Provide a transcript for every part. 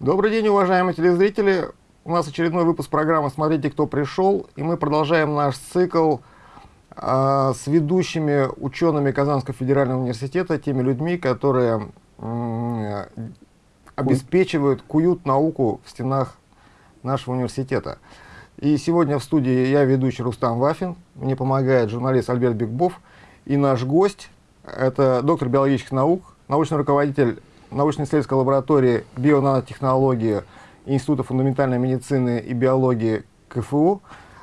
Добрый день, уважаемые телезрители. У нас очередной выпуск программы «Смотрите, кто пришел». И мы продолжаем наш цикл э, с ведущими учеными Казанского федерального университета, теми людьми, которые э, обеспечивают, куют науку в стенах нашего университета. И сегодня в студии я, ведущий Рустам Вафин, мне помогает журналист Альберт Бигбов, и наш гость – это доктор биологических наук, научный руководитель научно-исследовательской лаборатории бионанотехнологии Института фундаментальной медицины и биологии КФУ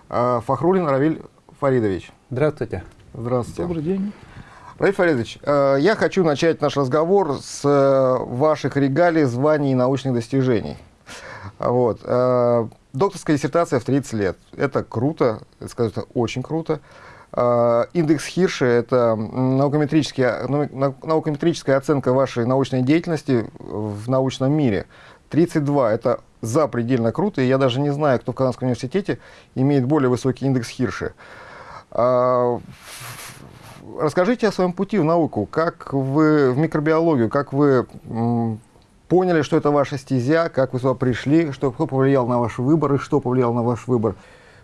э, Фахрулин Равиль Фаридович. Здравствуйте. Здравствуйте. Добрый день. Равиль Фаридович, э, я хочу начать наш разговор с э, ваших регалий, званий и научных достижений. Вот. Докторская диссертация в 30 лет. Это круто, это, скажу, это очень круто. А, индекс Хирша – это наукометрическая, наукометрическая оценка вашей научной деятельности в научном мире. 32 – это запредельно круто, и я даже не знаю, кто в Казанском университете имеет более высокий индекс Хирша. Расскажите о своем пути в науку, как вы в микробиологию, как вы поняли, что это ваша стезя, как вы сюда пришли, что, кто повлиял на ваш выбор и что повлияло на ваш выбор.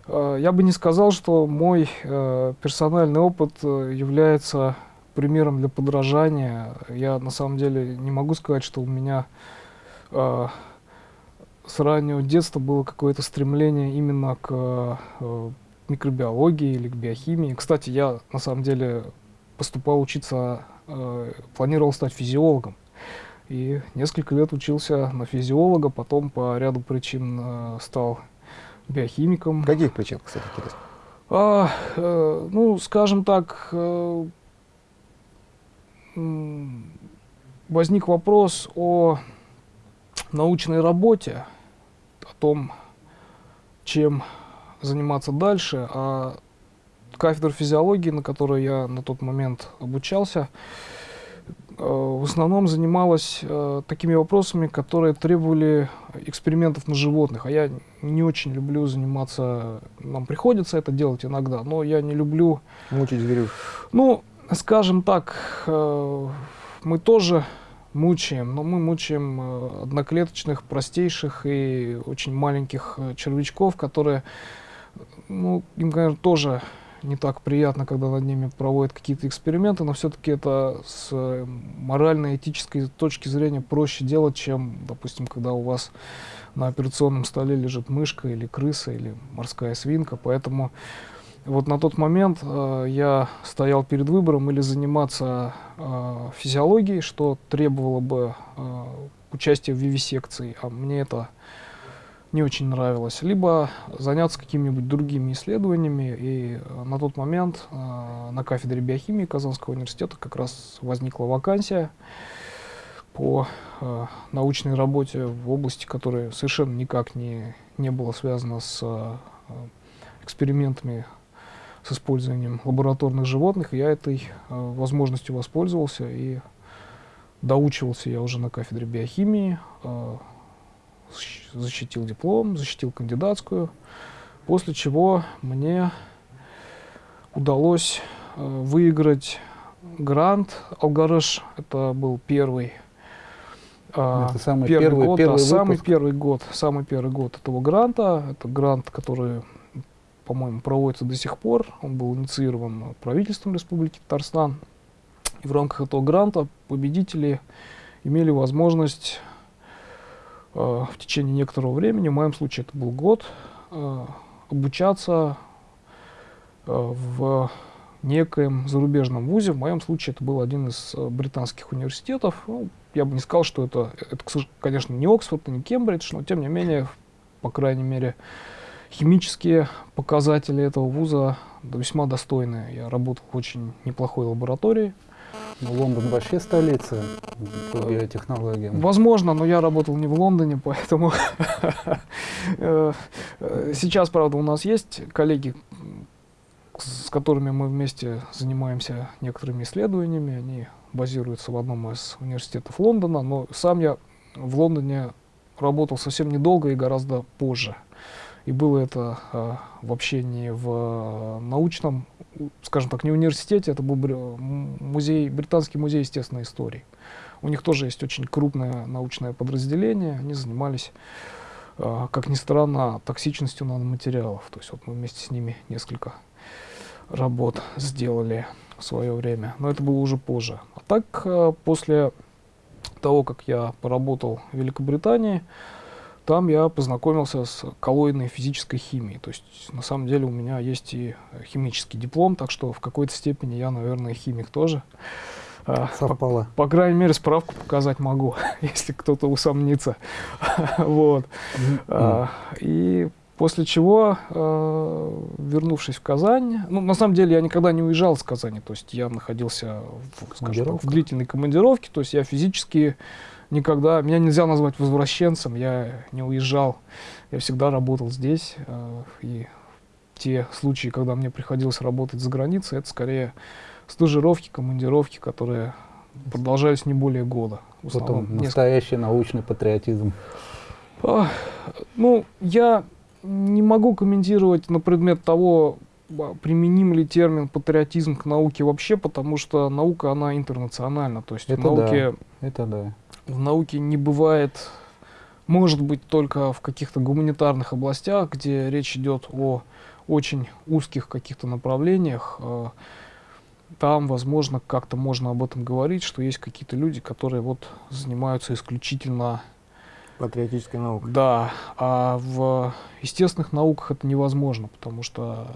Э, я бы не сказал, что мой э, персональный опыт э, является примером для подражания. Я на самом деле не могу сказать, что у меня с раннего детства было какое-то стремление именно к микробиологии или к биохимии. Кстати, я на самом деле поступал учиться, планировал стать физиологом. И несколько лет учился на физиолога, потом по ряду причин стал биохимиком. Каких причин, кстати, интересно? А, э, ну, скажем так, э, возник вопрос о научной работе, о том, чем заниматься дальше, а кафедра физиологии, на которой я на тот момент обучался, в основном занималась э, такими вопросами, которые требовали экспериментов на животных. А я не очень люблю заниматься, нам приходится это делать иногда, но я не люблю... Мучить зверю. Ну, скажем так, э, мы тоже мучаем, но мы мучаем э, одноклеточных, простейших и очень маленьких э, червячков, которые, ну, им, конечно, тоже не так приятно, когда над ними проводят какие-то эксперименты, но все-таки это с э, морально-этической точки зрения проще делать, чем, допустим, когда у вас на операционном столе лежит мышка или крыса или морская свинка. Поэтому вот на тот момент э, я стоял перед выбором или заниматься э, физиологией, что требовало бы э, участия в вивисекции, а мне это не очень нравилось, либо заняться какими-нибудь другими исследованиями. И э, на тот момент э, на кафедре биохимии Казанского университета как раз возникла вакансия по э, научной работе в области, которая совершенно никак не, не была связана с э, экспериментами с использованием лабораторных животных. Я этой э, возможностью воспользовался и доучивался я уже на кафедре биохимии. Э, защитил диплом, защитил кандидатскую, после чего мне удалось э, выиграть грант Алгарыш. Это был первый э, это самый первый, первый год, первый да, самый первый год, самый первый год этого гранта. Это грант, который, по-моему, проводится до сих пор. Он был инициирован правительством Республики Татарстан. И в рамках этого гранта победители имели возможность в течение некоторого времени, в моем случае это был год, э, обучаться э, в некоем зарубежном вузе. В моем случае это был один из британских университетов. Ну, я бы не сказал, что это, это, конечно, не Оксфорд, не Кембридж, но тем не менее, по крайней мере, химические показатели этого вуза весьма достойные. Я работал в очень неплохой лаборатории. Лондон вообще столица по биотехнологиям. Возможно, но я работал не в Лондоне, поэтому э, сейчас, правда, у нас есть коллеги, с которыми мы вместе занимаемся некоторыми исследованиями. Они базируются в одном из университетов Лондона, но сам я в Лондоне работал совсем недолго и гораздо позже. И было это э, вообще не в э, научном, скажем так, не университете, это был музей, британский музей естественной истории. У них тоже есть очень крупное научное подразделение. Они занимались, э, как ни странно, токсичностью наноматериалов. То есть вот мы вместе с ними несколько работ сделали в свое время. Но это было уже позже. А так, э, после того, как я поработал в Великобритании, там я познакомился с коллоидной физической химией. То есть, на самом деле, у меня есть и химический диплом, так что в какой-то степени я, наверное, химик тоже. А, Совпало. По, по крайней мере, справку показать могу, если кто-то усомнится. вот. А, и после чего, э, вернувшись в Казань, ну, на самом деле, я никогда не уезжал из Казани, то есть я находился в, скажем так, в длительной командировке, то есть я физически никогда, меня нельзя назвать возвращенцем, я не уезжал, я всегда работал здесь, э, и те случаи, когда мне приходилось работать за границей, это скорее стажировки, командировки, которые продолжались не более года. Вот он, настоящий научный патриотизм. А, ну, я не могу комментировать на предмет того, а, применим ли термин патриотизм к науке вообще, потому что наука, она интернациональна. То есть это в науке, да, это да. В науке не бывает, может быть, только в каких-то гуманитарных областях, где речь идет о очень узких каких-то направлениях. А, там, возможно, как-то можно об этом говорить, что есть какие-то люди, которые вот занимаются исключительно патриотической наукой. Да, а в естественных науках это невозможно, потому что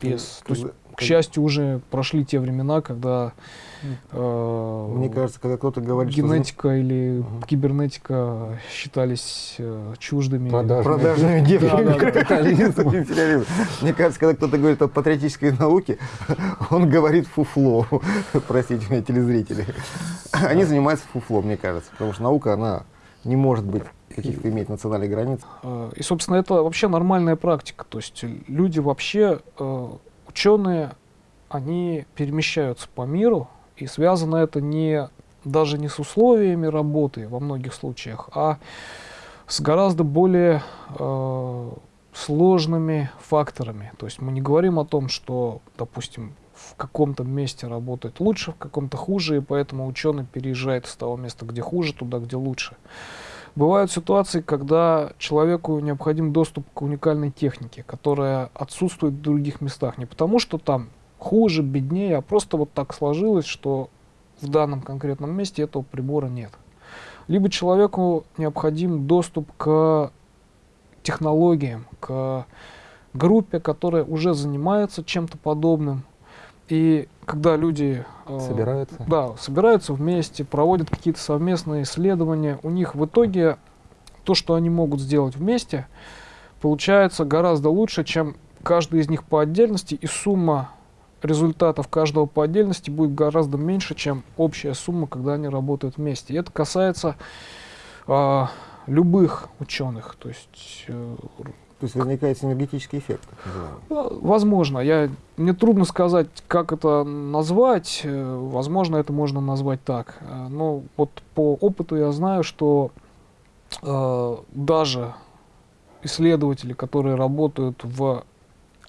без, то есть, к счастью, уже прошли те времена, когда э, мне кажется, когда кто-то говорит, генетика что... или uh-huh. кибернетика считались э, чуждыми, продажными, девками, Мне кажется, когда кто-то говорит о патриотической науке, он говорит фуфло. Простите меня, телезрители. Они занимаются фуфлом, мне кажется, потому что наука, она не может быть каких-то иметь национальных границ. А, и, собственно, это вообще нормальная практика. То есть люди вообще, э, ученые, они перемещаются по миру, и связано это не даже не с условиями работы во многих случаях, а с гораздо более э, сложными факторами. То есть мы не говорим о том, что, допустим, в каком-то месте работает лучше, в каком-то хуже, и поэтому ученый переезжает с того места, где хуже, туда, где лучше. Бывают ситуации, когда человеку необходим доступ к уникальной технике, которая отсутствует в других местах. Не потому, что там хуже, беднее, а просто вот так сложилось, что в данном конкретном месте этого прибора нет. Либо человеку необходим доступ к технологиям, к группе, которая уже занимается чем-то подобным, и когда люди э, собираются. Да, собираются вместе, проводят какие-то совместные исследования, у них в итоге то, что они могут сделать вместе, получается гораздо лучше, чем каждый из них по отдельности, и сумма результатов каждого по отдельности будет гораздо меньше, чем общая сумма, когда они работают вместе. И это касается э, любых ученых, то есть э, то есть возникает синергетический эффект. Возможно. Я, мне трудно сказать, как это назвать. Э, возможно, это можно назвать так. Э, но вот по опыту я знаю, что э, даже исследователи, которые работают в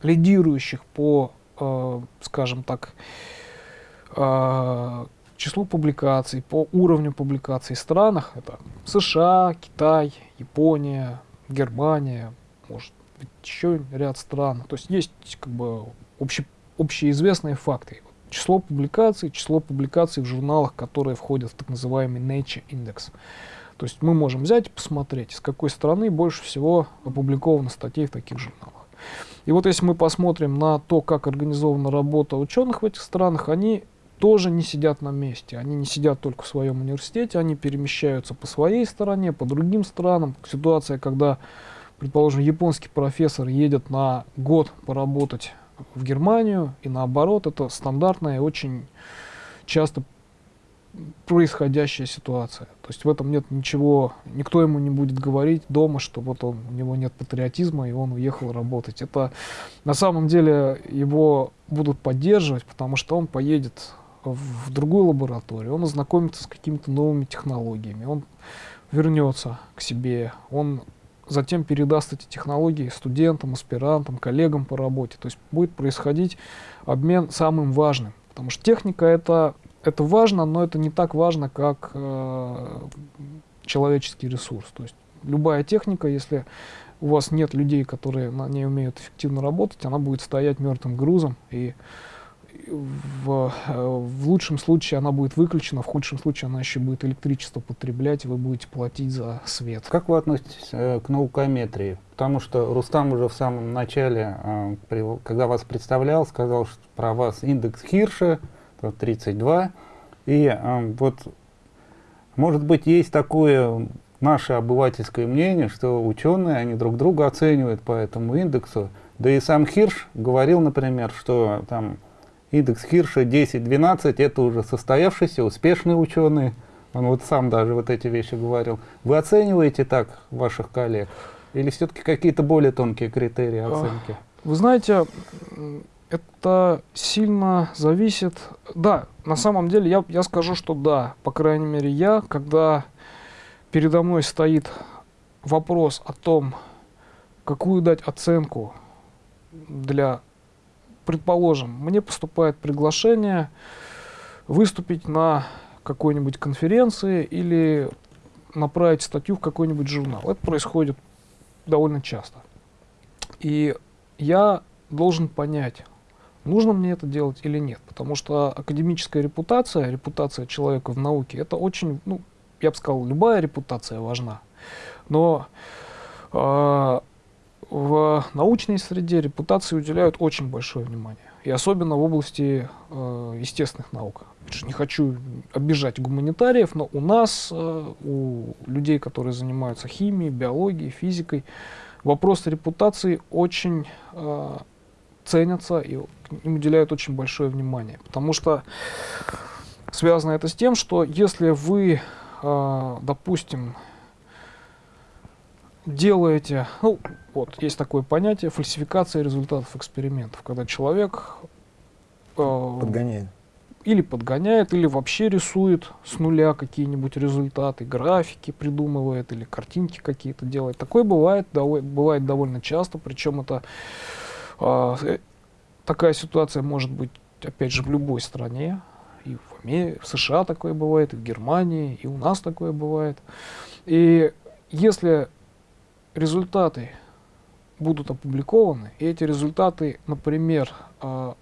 лидирующих по, э, скажем так, э, числу публикаций, по уровню публикаций странах, это США, Китай, Япония, Германия, может быть еще ряд стран. То есть есть как бы обще, общеизвестные факты. Число публикаций, число публикаций в журналах, которые входят в так называемый Nature Index. То есть мы можем взять и посмотреть, из какой страны больше всего опубликовано статей в таких журналах. И вот если мы посмотрим на то, как организована работа ученых в этих странах, они тоже не сидят на месте. Они не сидят только в своем университете, они перемещаются по своей стороне, по другим странам. Ситуация, когда предположим, японский профессор едет на год поработать в Германию, и наоборот, это стандартная очень часто происходящая ситуация. То есть в этом нет ничего, никто ему не будет говорить дома, что вот он, у него нет патриотизма, и он уехал работать. Это на самом деле его будут поддерживать, потому что он поедет в другую лабораторию, он ознакомится с какими-то новыми технологиями, он вернется к себе, он затем передаст эти технологии студентам, аспирантам, коллегам по работе. То есть будет происходить обмен самым важным. Потому что техника — это это важно, но это не так важно, как э, человеческий ресурс. То есть любая техника, если у вас нет людей, которые на ней умеют эффективно работать, она будет стоять мертвым грузом, и в, э, в лучшем случае она будет выключена, в худшем случае она еще будет электричество потреблять, и вы будете платить за свет. Как вы относитесь э, к наукометрии? Потому что Рустам уже в самом начале, э, при, когда вас представлял, сказал что про вас индекс Хирша 32. И э, вот, может быть, есть такое наше обывательское мнение, что ученые, они друг друга оценивают по этому индексу. Да и сам Хирш говорил, например, что там индекс Хирша 10-12 это уже состоявшийся, успешный ученый. Он вот сам даже вот эти вещи говорил. Вы оцениваете так ваших коллег? Или все-таки какие-то более тонкие критерии оценки? Вы знаете, это сильно зависит... Да, на самом деле я, я скажу, что да. По крайней мере, я, когда передо мной стоит вопрос о том, какую дать оценку для, предположим, мне поступает приглашение выступить на какой-нибудь конференции или направить статью в какой-нибудь журнал. Это происходит довольно часто. И я должен понять, нужно мне это делать или нет. Потому что академическая репутация, репутация человека в науке, это очень, ну, я бы сказал, любая репутация важна. Но э, в научной среде репутации уделяют очень большое внимание. И особенно в области э, естественных наук. Не хочу обижать гуманитариев, но у нас, э, у людей, которые занимаются химией, биологией, физикой, вопросы репутации очень э, ценятся и им уделяют очень большое внимание. Потому что связано это с тем, что если вы э, допустим, делаете, ну, вот, есть такое понятие фальсификация результатов экспериментов, когда человек э, подгоняет. Или подгоняет, или вообще рисует с нуля какие-нибудь результаты, графики придумывает, или картинки какие-то делает. Такое бывает, бывает довольно часто, причем это э, такая ситуация может быть, опять же, в любой стране и в, Америке, в США такое бывает, и в Германии, и у нас такое бывает. И если результаты будут опубликованы, и эти результаты, например, э,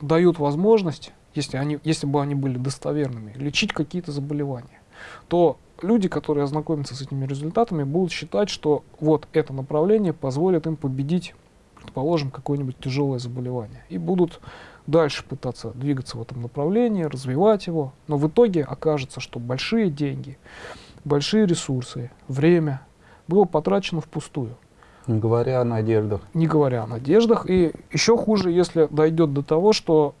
дают возможность, если, они, если бы они были достоверными, лечить какие-то заболевания, то люди, которые ознакомятся с этими результатами, будут считать, что вот это направление позволит им победить, предположим, какое-нибудь тяжелое заболевание. И будут дальше пытаться двигаться в этом направлении, развивать его, но в итоге окажется, что большие деньги, большие ресурсы, время было потрачено впустую. Не говоря о надеждах. Не говоря о надеждах. И еще хуже, если дойдет до того, что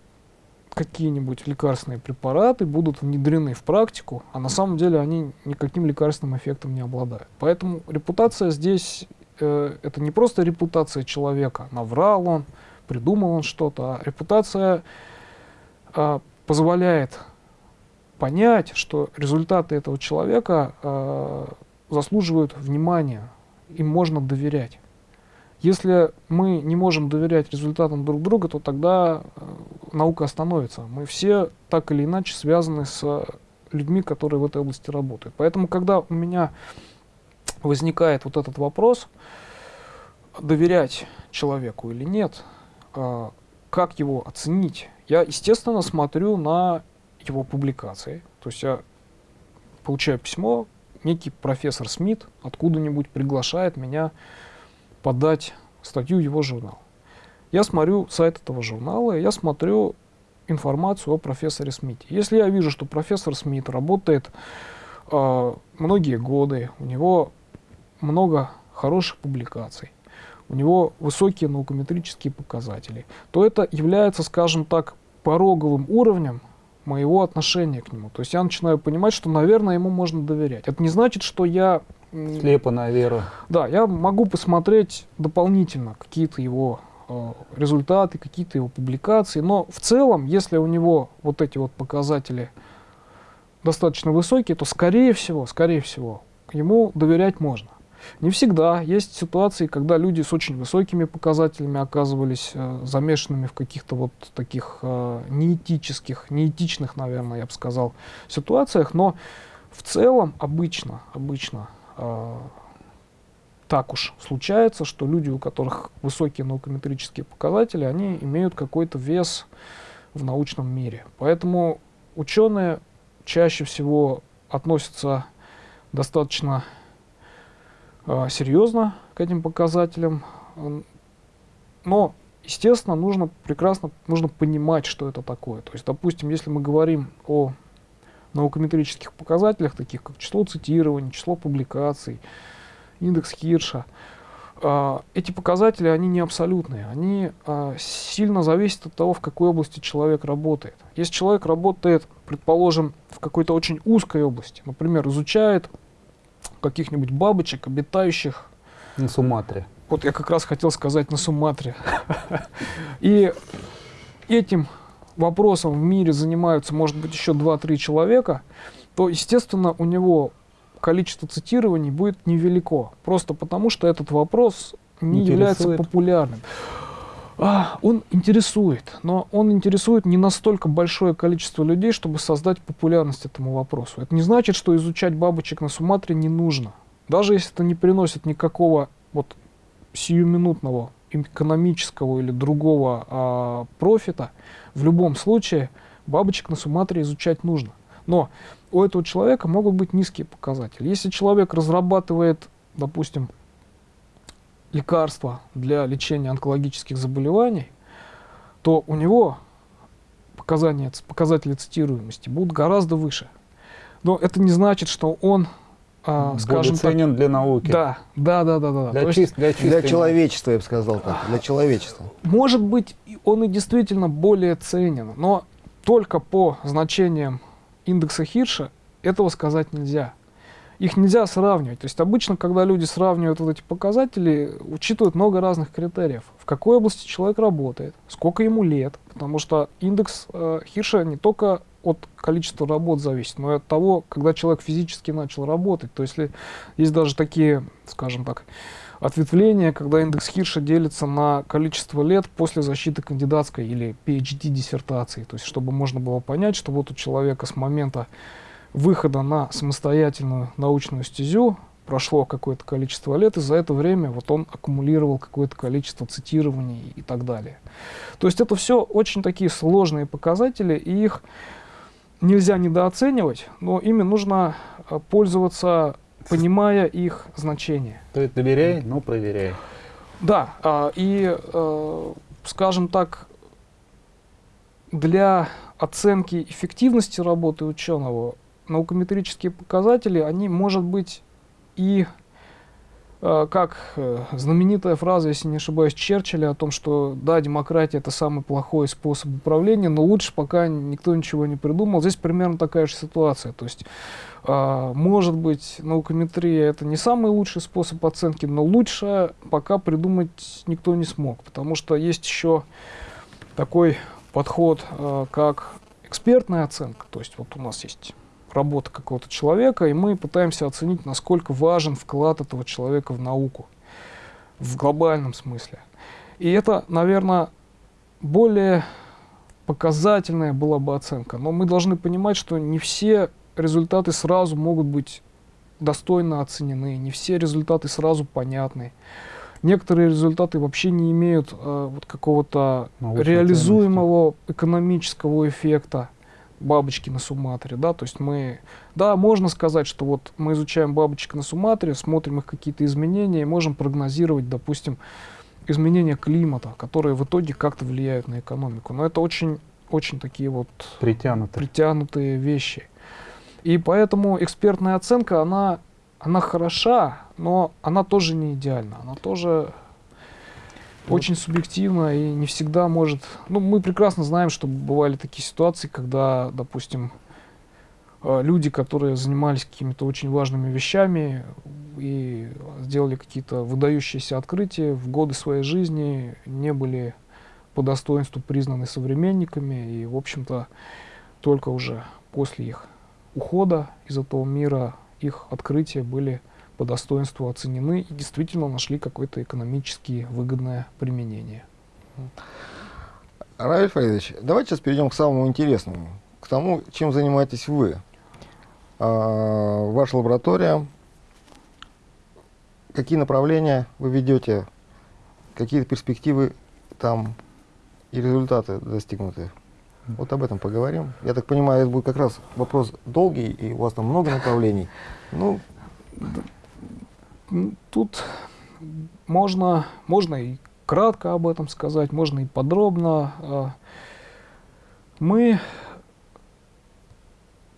какие-нибудь лекарственные препараты будут внедрены в практику, а на самом деле они никаким лекарственным эффектом не обладают. Поэтому репутация здесь э, это не просто репутация человека, наврал он, придумал он что-то. А репутация а, позволяет понять, что результаты этого человека а, заслуживают внимания, им можно доверять. Если мы не можем доверять результатам друг друга, то тогда э, наука остановится. Мы все так или иначе связаны с людьми, которые в этой области работают. Поэтому, когда у меня возникает вот этот вопрос, доверять человеку или нет, а, как его оценить? Я, естественно, смотрю на его публикации. То есть я получаю письмо, некий профессор Смит откуда-нибудь приглашает меня подать статью его журнал. Я смотрю сайт этого журнала, я смотрю информацию о профессоре Смите. Если я вижу, что профессор Смит работает э, многие годы, у него много хороших публикаций, у него высокие наукометрические показатели, то это является, скажем так, пороговым уровнем моего отношения к нему. То есть я начинаю понимать, что, наверное, ему можно доверять. Это не значит, что я... Слепо на веру. Да, я могу посмотреть дополнительно какие-то его э, результаты, какие-то его публикации, но в целом, если у него вот эти вот показатели достаточно высокие, то, скорее всего, скорее всего, ему доверять можно. Не всегда. Есть ситуации, когда люди с очень высокими показателями оказывались э, замешанными в каких-то вот таких э, неэтических, неэтичных, наверное, я бы сказал, ситуациях, но в целом обычно, обычно э, так уж случается, что люди, у которых высокие наукометрические показатели, они имеют какой-то вес в научном мире. Поэтому ученые чаще всего относятся достаточно серьезно к этим показателям. Но, естественно, нужно прекрасно нужно понимать, что это такое. То есть, допустим, если мы говорим о наукометрических показателях, таких как число цитирований, число публикаций, индекс Хирша, э, эти показатели, они не абсолютные. Они э, сильно зависят от того, в какой области человек работает. Если человек работает, предположим, в какой-то очень узкой области, например, изучает каких-нибудь бабочек, обитающих... На Суматре. Вот я как раз хотел сказать на Суматре. И этим вопросом в мире занимаются, может быть, еще 2-3 человека, то, естественно, у него количество цитирований будет невелико. Просто потому, что этот вопрос не является популярным. А, он интересует, но он интересует не настолько большое количество людей, чтобы создать популярность этому вопросу. Это не значит, что изучать бабочек на Суматре не нужно. Даже если это не приносит никакого вот сиюминутного экономического или другого а, профита, в любом случае бабочек на Суматре изучать нужно. Но у этого человека могут быть низкие показатели. Если человек разрабатывает, допустим, лекарства для лечения онкологических заболеваний, то у него показания, показатели цитируемости будут гораздо выше. Но это не значит, что он, а, скажем ценен так, для науки. Да, да, да, да, да. Для, чист, для, для человечества, я бы сказал так, для человечества. Может быть, он и действительно более ценен, но только по значениям индекса Хирша этого сказать нельзя их нельзя сравнивать. То есть обычно, когда люди сравнивают вот эти показатели, учитывают много разных критериев. В какой области человек работает, сколько ему лет, потому что индекс э, Хирша не только от количества работ зависит, но и от того, когда человек физически начал работать. То есть есть даже такие, скажем так, ответвления, когда индекс Хирша делится на количество лет после защиты кандидатской или PhD диссертации. То есть чтобы можно было понять, что вот у человека с момента выхода на самостоятельную научную стезю прошло какое-то количество лет, и за это время вот он аккумулировал какое-то количество цитирований и так далее. То есть это все очень такие сложные показатели, и их нельзя недооценивать, но ими нужно э, пользоваться, понимая их значение. То есть доверяй, но проверяй. Да, а, и, э, скажем так, для оценки эффективности работы ученого наукометрические показатели, они, может быть, и э, как э, знаменитая фраза, если не ошибаюсь, Черчилля о том, что да, демократия это самый плохой способ управления, но лучше пока никто ничего не придумал. Здесь примерно такая же ситуация. То есть, э, может быть, наукометрия это не самый лучший способ оценки, но лучше пока придумать никто не смог, потому что есть еще такой подход, как экспертная оценка. То есть вот у нас есть работа какого-то человека, и мы пытаемся оценить, насколько важен вклад этого человека в науку в глобальном смысле. И это, наверное, более показательная была бы оценка. Но мы должны понимать, что не все результаты сразу могут быть достойно оценены, не все результаты сразу понятны. Некоторые результаты вообще не имеют э, вот какого-то реализуемого экономического эффекта бабочки на Суматре, да, то есть мы, да, можно сказать, что вот мы изучаем бабочек на Суматре, смотрим их какие-то изменения и можем прогнозировать, допустим, изменения климата, которые в итоге как-то влияют на экономику. Но это очень, очень такие вот притянутые, притянутые вещи. И поэтому экспертная оценка, она, она хороша, но она тоже не идеальна, она тоже очень субъективно и не всегда может... Ну, мы прекрасно знаем, что бывали такие ситуации, когда, допустим, э, люди, которые занимались какими-то очень важными вещами и сделали какие-то выдающиеся открытия в годы своей жизни, не были по достоинству признаны современниками, и, в общем-то, только уже после их ухода из этого мира их открытия были по достоинству оценены и действительно нашли какое-то экономически выгодное применение. Равиль Фаридович, давайте сейчас перейдем к самому интересному, к тому, чем занимаетесь вы. А, ваша лаборатория, какие направления вы ведете, какие перспективы там и результаты достигнуты. Вот об этом поговорим. Я так понимаю, это будет как раз вопрос долгий, и у вас там много направлений. Ну, Тут можно, можно и кратко об этом сказать, можно и подробно. А, мы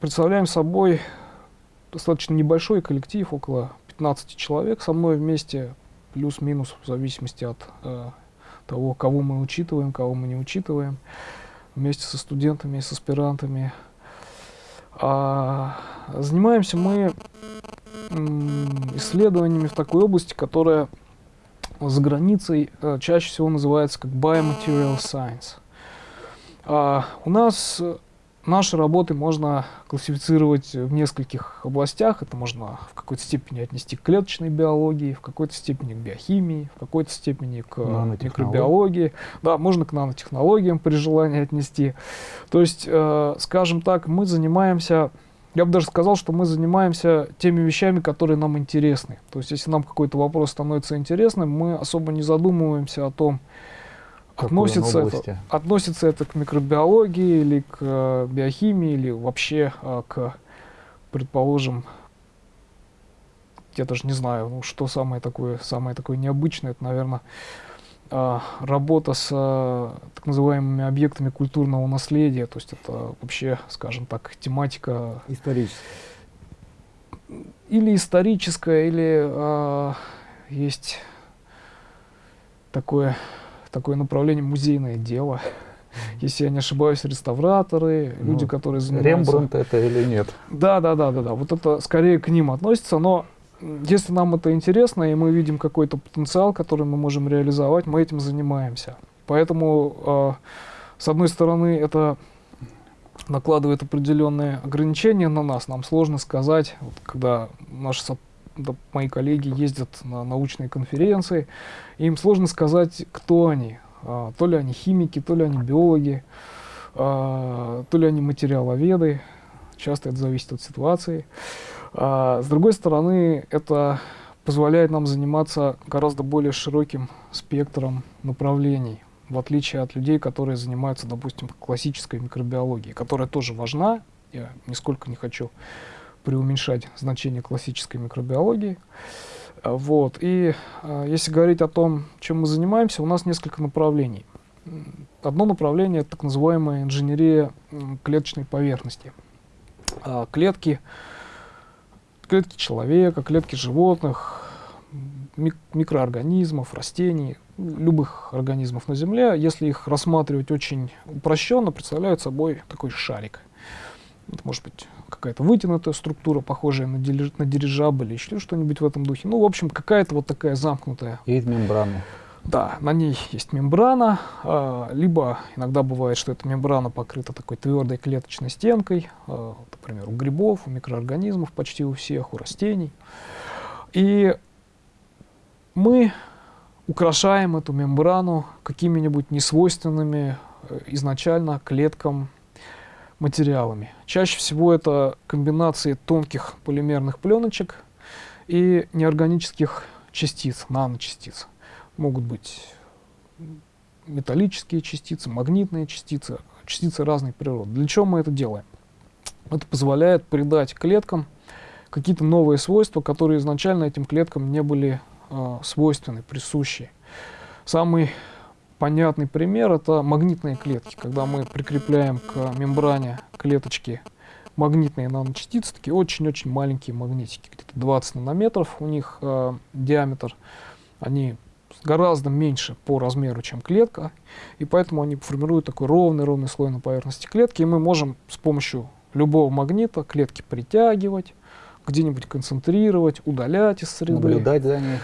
представляем собой достаточно небольшой коллектив, около 15 человек со мной вместе, плюс-минус, в зависимости от э, того, кого мы учитываем, кого мы не учитываем, вместе со студентами, с аспирантами. А, занимаемся мы исследованиями в такой области, которая за границей э, чаще всего называется как Biomaterial Science. А, у нас Наши работы можно классифицировать в нескольких областях. Это можно в какой-то степени отнести к клеточной биологии, в какой-то степени к биохимии, в какой-то степени к микробиологии. Да, можно к нанотехнологиям при желании отнести. То есть, э, скажем так, мы занимаемся я бы даже сказал, что мы занимаемся теми вещами, которые нам интересны. То есть, если нам какой-то вопрос становится интересным, мы особо не задумываемся о том, относится это, относится это к микробиологии или к э, биохимии или вообще э, к, предположим, я даже не знаю, ну, что самое такое, самое такое необычное, это, наверное, работа с э, так называемыми объектами культурного наследия, то есть это вообще, скажем так, тематика... Историческая. Или историческая, или э, есть такое такое направление музейное дело. Если я не ошибаюсь, реставраторы, ну, люди, которые занимаются... Рембрандт это или нет? Да, да, да, да, да. Вот это скорее к ним относится, но если нам это интересно, и мы видим какой-то потенциал, который мы можем реализовать, мы этим занимаемся. Поэтому, э, с одной стороны, это накладывает определенные ограничения на нас. Нам сложно сказать, вот, когда наши да, мои коллеги ездят на научные конференции, им сложно сказать, кто они. А, то ли они химики, то ли они биологи, а, то ли они материаловеды. Часто это зависит от ситуации. А, с другой стороны, это позволяет нам заниматься гораздо более широким спектром направлений, в отличие от людей, которые занимаются, допустим, классической микробиологией, которая тоже важна, я нисколько не хочу преуменьшать значение классической микробиологии. А, вот. И э, если говорить о том, чем мы занимаемся, у нас несколько направлений. Одно направление — это так называемая инженерия клеточной поверхности. Э, клетки, клетки человека, клетки животных, мик микроорганизмов, растений, любых организмов на Земле, если их рассматривать очень упрощенно, представляют собой такой шарик. Это может быть какая-то вытянутая структура, похожая на, дириж, на дирижабль или еще что-нибудь в этом духе. Ну, в общем, какая-то вот такая замкнутая. И мембрана. Да, на ней есть мембрана, э, либо иногда бывает, что эта мембрана покрыта такой твердой клеточной стенкой, э, например, у грибов, у микроорганизмов почти у всех, у растений. И мы украшаем эту мембрану какими-нибудь несвойственными э, изначально клеткам материалами. Чаще всего это комбинации тонких полимерных пленочек и неорганических частиц, наночастиц. Могут быть металлические частицы, магнитные частицы, частицы разной природы. Для чего мы это делаем? Это позволяет придать клеткам какие-то новые свойства, которые изначально этим клеткам не были э, свойственны, присущи. Самый понятный пример это магнитные клетки, когда мы прикрепляем к мембране клеточки магнитные наночастицы, такие очень-очень маленькие магнитики, где-то 20 нанометров у них э, диаметр, они гораздо меньше по размеру, чем клетка, и поэтому они формируют такой ровный-ровный слой на поверхности клетки, и мы можем с помощью любого магнита клетки притягивать, где-нибудь концентрировать, удалять из среды. Наблюдать за ней.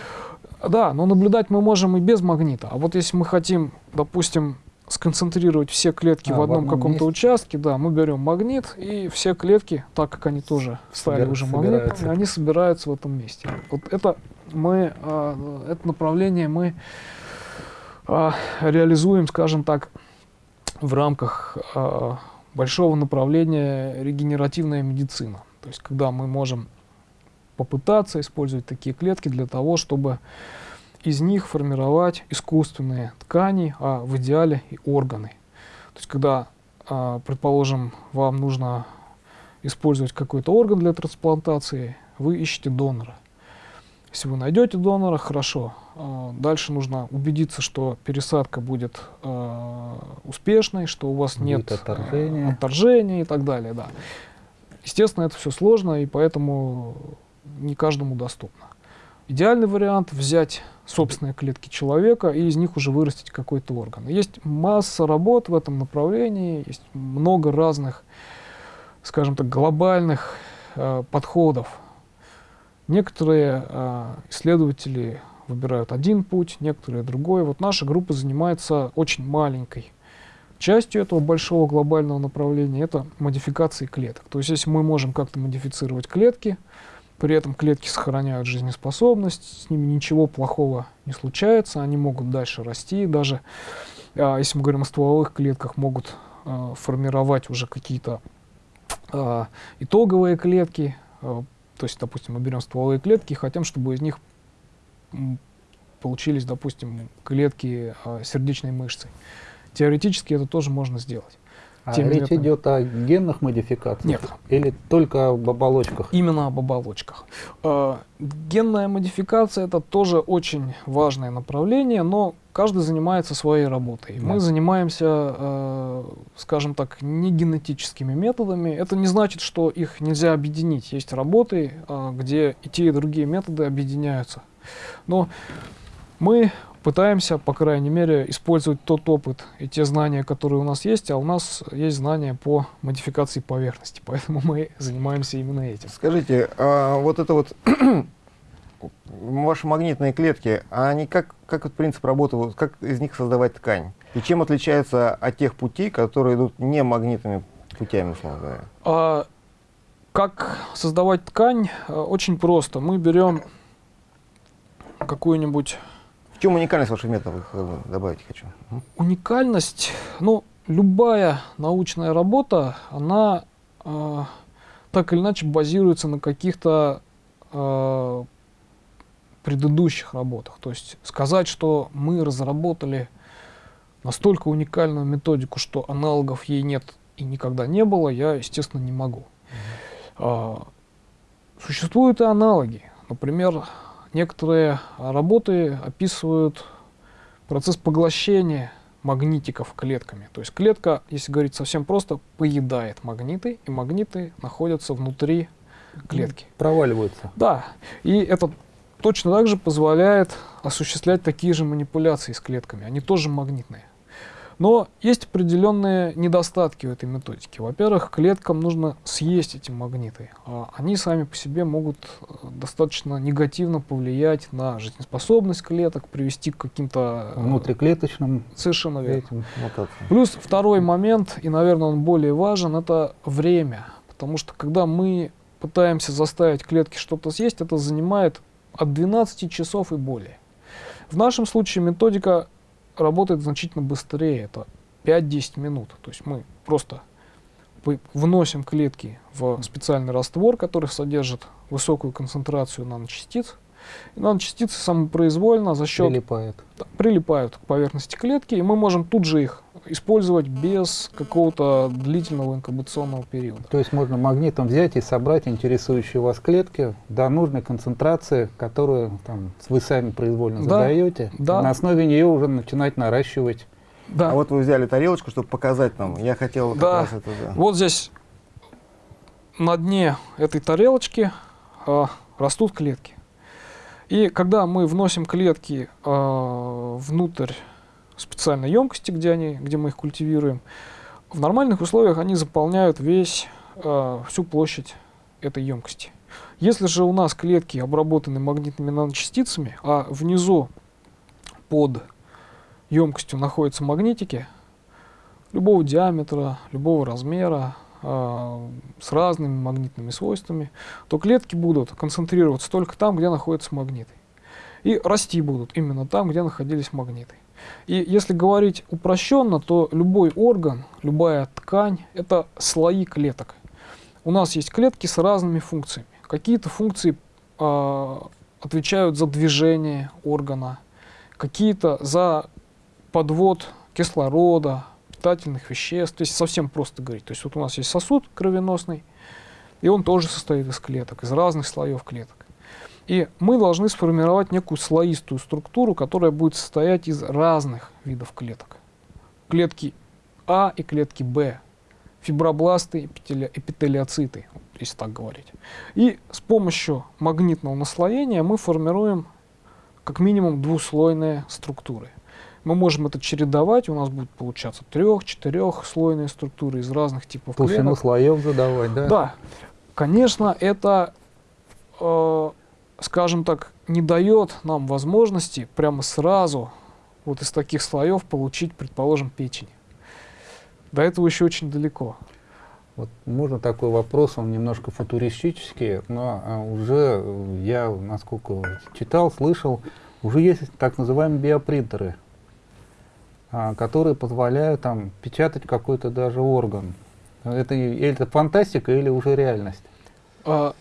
Да, но наблюдать мы можем и без магнита. А вот если мы хотим, допустим, сконцентрировать все клетки А, в одном одном каком-то участке, да, мы берем магнит, и все клетки, так как они тоже стали уже магнитными, они собираются в этом месте. Вот это мы, а, это направление мы а, реализуем, скажем так, в рамках а, большого направления регенеративная медицина. То есть, когда мы можем попытаться использовать такие клетки для того, чтобы из них формировать искусственные ткани, а в идеале и органы. То есть, когда, предположим, вам нужно использовать какой-то орган для трансплантации, вы ищете донора. Если вы найдете донора, хорошо. А, Дальше нужно убедиться, что пересадка будет а, успешной, что у вас Будет нет а, отторжения. отторжения и так далее. Да. Естественно, это все сложно, и поэтому не каждому доступно. Идеальный вариант взять собственные клетки человека и из них уже вырастить какой-то орган. Есть масса работ в этом направлении, есть много разных, скажем так, глобальных э, подходов. Некоторые э, исследователи выбирают один путь, некоторые другой. Вот наша группа занимается очень маленькой частью этого большого глобального направления. Это модификации клеток. То есть если мы можем как-то модифицировать клетки, при этом клетки сохраняют жизнеспособность, с ними ничего плохого не случается, они могут дальше расти, даже а, если мы говорим о стволовых клетках, могут а, формировать уже какие-то а, итоговые клетки. То есть, допустим, мы берем стволовые клетки и хотим, чтобы из них получились, допустим, клетки а, сердечной мышцы. Теоретически это тоже можно сделать. А Тем речь методом. идет о генных модификациях? Нет. Или только об оболочках? Именно об оболочках. Э, Генная модификация это тоже очень важное направление, но каждый занимается своей работой. Да. Мы занимаемся, э, скажем так, не генетическими методами. Это не значит, что их нельзя объединить. Есть работы, э, где и те, и другие методы объединяются. Но мы пытаемся, по крайней мере, использовать тот опыт и те знания, которые у нас есть, а у нас есть знания по модификации поверхности, поэтому мы занимаемся именно этим. Скажите, а вот это вот ваши магнитные клетки, а они как, как вот принцип работы, вот как из них создавать ткань? И чем отличается от тех путей, которые идут не магнитными путями, условно говоря? А, как создавать ткань? А, Очень просто. Мы берем какую-нибудь В чем уникальность ваших методов, бы добавить хочу? Уникальность. Ну, любая научная работа, она а, так или иначе базируется на каких-то а, предыдущих работах. То есть сказать, что мы разработали настолько уникальную методику, что аналогов ей нет и никогда не было, я, естественно, не могу. А, Существуют и аналоги. Например, некоторые работы описывают процесс поглощения магнитиков клетками. То есть клетка, если говорить совсем просто, поедает магниты, и магниты находятся внутри клетки. Проваливаются. Да, и это точно так же позволяет осуществлять такие же манипуляции с клетками. Они тоже магнитные. Но есть определенные недостатки у этой методики. Во-первых, клеткам нужно съесть эти магниты. А они сами по себе могут э, достаточно негативно повлиять на жизнеспособность клеток, привести к каким-то... э, Внутриклеточным Совершенно верно. Плюс второй момент, и, наверное, он более важен, это время. Потому что когда мы пытаемся заставить клетки что-то съесть, это занимает от 12 часов и более. В нашем случае методика работает значительно быстрее, это 5-10 минут. То есть мы просто вносим клетки в специальный раствор, который содержит высокую концентрацию наночастиц. И наночастицы самопроизвольно за счет Прилипает. да, прилипают к поверхности клетки, и мы можем тут же их использовать без какого-то длительного инкубационного периода. То есть можно магнитом взять и собрать интересующие вас клетки до нужной концентрации, которую там, вы сами произвольно Да, задаете. да. На основе нее уже начинать наращивать. Да. А вот вы взяли тарелочку, чтобы показать нам. Я хотел как Да. раз это, да. Вот здесь на дне этой тарелочки а, растут клетки. И когда мы вносим клетки а, внутрь специальной емкости, где, они, где мы их культивируем, в нормальных условиях они заполняют весь, а, всю площадь этой емкости. Если же у нас клетки обработаны магнитными наночастицами, а внизу под емкостью находятся магнитики, любого диаметра, любого размера, э, с разными магнитными свойствами, то клетки будут концентрироваться только там, где находятся магниты. И расти будут именно там, где находились магниты. И если говорить упрощенно, то любой орган, любая ткань – это слои клеток. У нас есть клетки с разными функциями. Какие-то функции э, отвечают за движение органа, какие-то за подвод кислорода, питательных веществ. То есть совсем просто говорить. То есть вот у нас есть сосуд кровеносный, и он тоже состоит из клеток, из разных слоев клеток. И мы должны сформировать некую слоистую структуру, которая будет состоять из разных видов клеток. Клетки А и клетки Б, фибробласты, эпители, эпителиоциты, если так говорить. И с помощью магнитного наслоения мы формируем как минимум двуслойные структуры. Мы можем это чередовать, у нас будет получаться трех-четырехслойные структуры из разных типов Толщину клеток. слоев задавать, да? Да, конечно, это, э, скажем так, не дает нам возможности прямо сразу вот из таких слоев получить, предположим, печень. До этого еще очень далеко. Вот можно такой вопрос, он немножко футуристический, но а, уже я, насколько читал, слышал, уже есть так называемые биопринтеры, а, которые позволяют там печатать какой-то даже орган. Это, это фантастика или уже реальность? А,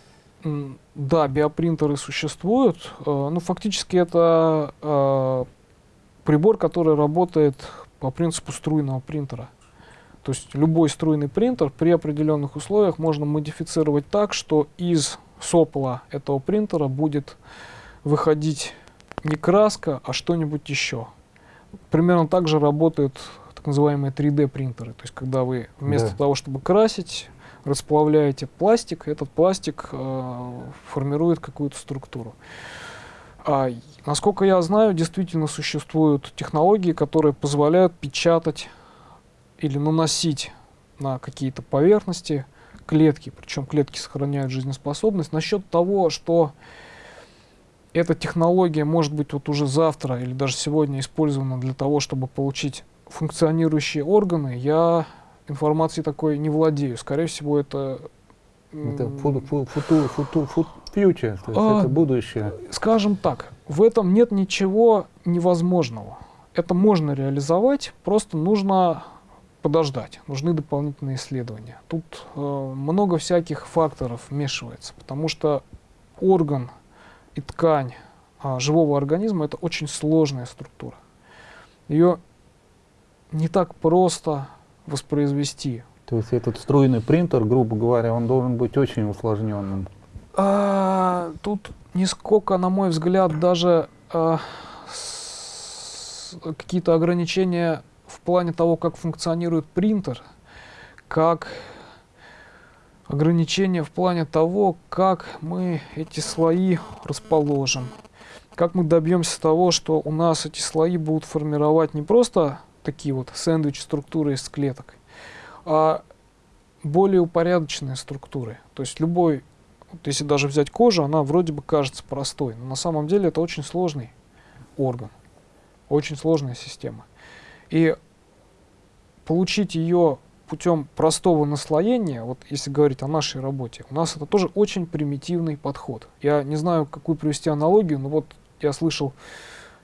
да, биопринтеры существуют. э, Ну, фактически это э, прибор, который работает по принципу струйного принтера. То есть любой струйный принтер при определенных условиях можно модифицировать так, что из сопла этого принтера будет выходить не краска, а что-нибудь еще. Примерно так же работают так называемые 3D принтеры. То есть когда вы вместо Да. того, чтобы красить, расплавляете пластик, этот пластик э, формирует какую-то структуру. А, насколько я знаю, действительно существуют технологии, которые позволяют печатать или наносить на какие-то поверхности клетки, причем клетки сохраняют жизнеспособность. Насчет того, что эта технология может быть вот уже завтра или даже сегодня использована для того, чтобы получить функционирующие органы, я информацией такой не владею. Скорее всего, это... Это м, фу- фу- футу- футу- фут- future, то есть А, это будущее. скажем так, в этом нет ничего невозможного. Это можно реализовать, просто нужно подождать, нужны дополнительные исследования. Тут э, много всяких факторов вмешивается, потому что орган и ткань а, живого организма это очень сложная структура. Ее не так просто воспроизвести. То есть этот струйный принтер, грубо говоря, он должен быть очень усложненным. А, тут нисколько, на мой взгляд, даже а, какие-то ограничения в плане того, как функционирует принтер, как ограничения в плане того, как мы эти слои расположим, как мы добьемся того, что у нас эти слои будут формировать не просто такие вот сэндвич-структуры из клеток, а более упорядоченные структуры. То есть любой вот если даже взять кожу, она вроде бы кажется простой, но на самом деле это очень сложный орган, очень сложная система. И получить ее путем простого наслоения, вот если говорить о нашей работе, у нас это тоже очень примитивный подход. Я не знаю, какую привести аналогию, но вот я слышал,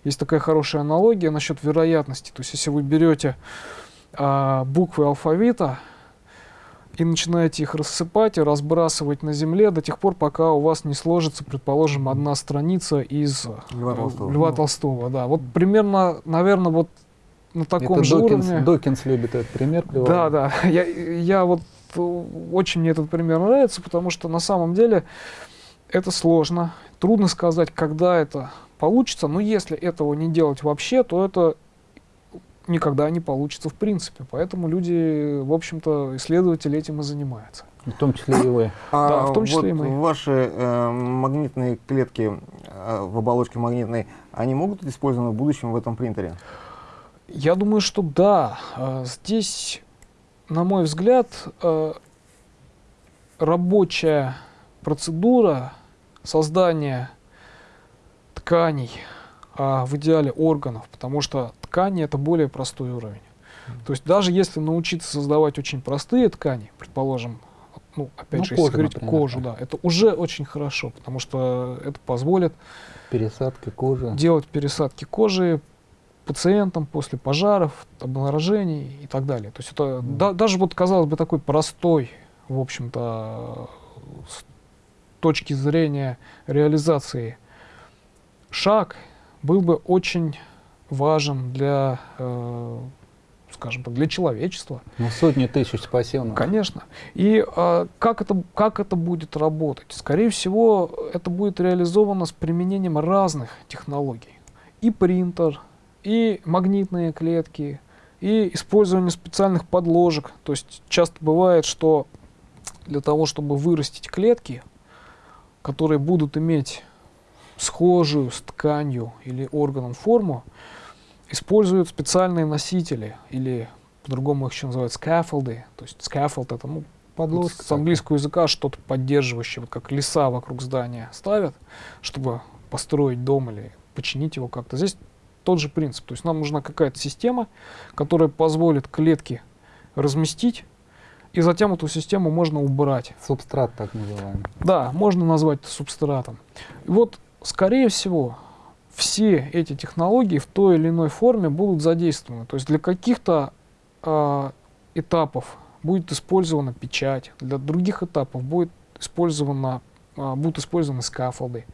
есть такая хорошая аналогия насчет вероятности. То есть если вы берете а, буквы алфавита, и начинаете их рассыпать и разбрасывать на земле до тех пор, пока у вас не сложится, предположим, одна страница из Льва э, Толстого. Льва Толстого, да. Вот примерно, наверное, вот на таком это же Докинс, уровне. Докинс любит этот пример приводить. Да, да. Я, я вот э, очень мне этот пример нравится, потому что на самом деле это сложно. Трудно сказать, когда это получится, но если этого не делать вообще, то это никогда не получится в принципе. Поэтому люди, в общем-то, исследователи этим и занимаются. В том числе и вы. А Да, в том числе вот и мы. ваши э, магнитные клетки э, в оболочке магнитной, они могут быть использованы в будущем в этом принтере? Я думаю, что да. Э, Здесь, на мой взгляд, э, рабочая процедура создания тканей, а в идеале органов, потому что ткани это более простой уровень. То есть даже если научиться создавать очень простые ткани, предположим, ну, опять Ну, же, если кожу, говорить например, кожу, да. это уже очень хорошо, потому что это позволит Пересадка кожи. делать пересадки кожи пациентам после пожаров, обморожений и так далее. То есть это Мгм. да- даже вот, казалось бы, такой простой, в общем-то, с точки зрения реализации шаг был бы очень важен для, э, скажем так, для человечества. Ну, сотни тысяч спасенных. Конечно. И а, как, это, как это будет работать? Скорее всего, это будет реализовано с применением разных технологий. И принтер, и магнитные клетки, и использование специальных подложек. То есть часто бывает, что для того, чтобы вырастить клетки, которые будут иметь схожую с тканью или органом форму, используют специальные носители или по-другому их еще называют scaffold ы. То есть scaffold это ну, Подложка с английского языка что-то поддерживающее, вот как леса вокруг здания ставят, чтобы построить дом или починить его как-то. Здесь тот же принцип. То есть нам нужна какая-то система, которая позволит клетки разместить, и затем эту систему можно убрать. Субстрат так называемый. Да, можно назвать это субстратом. И вот, скорее всего, все эти технологии в той или иной форме будут задействованы. То есть для каких-то а, этапов будет использована печать, для других этапов будет использована, а, будут использованы скафолды.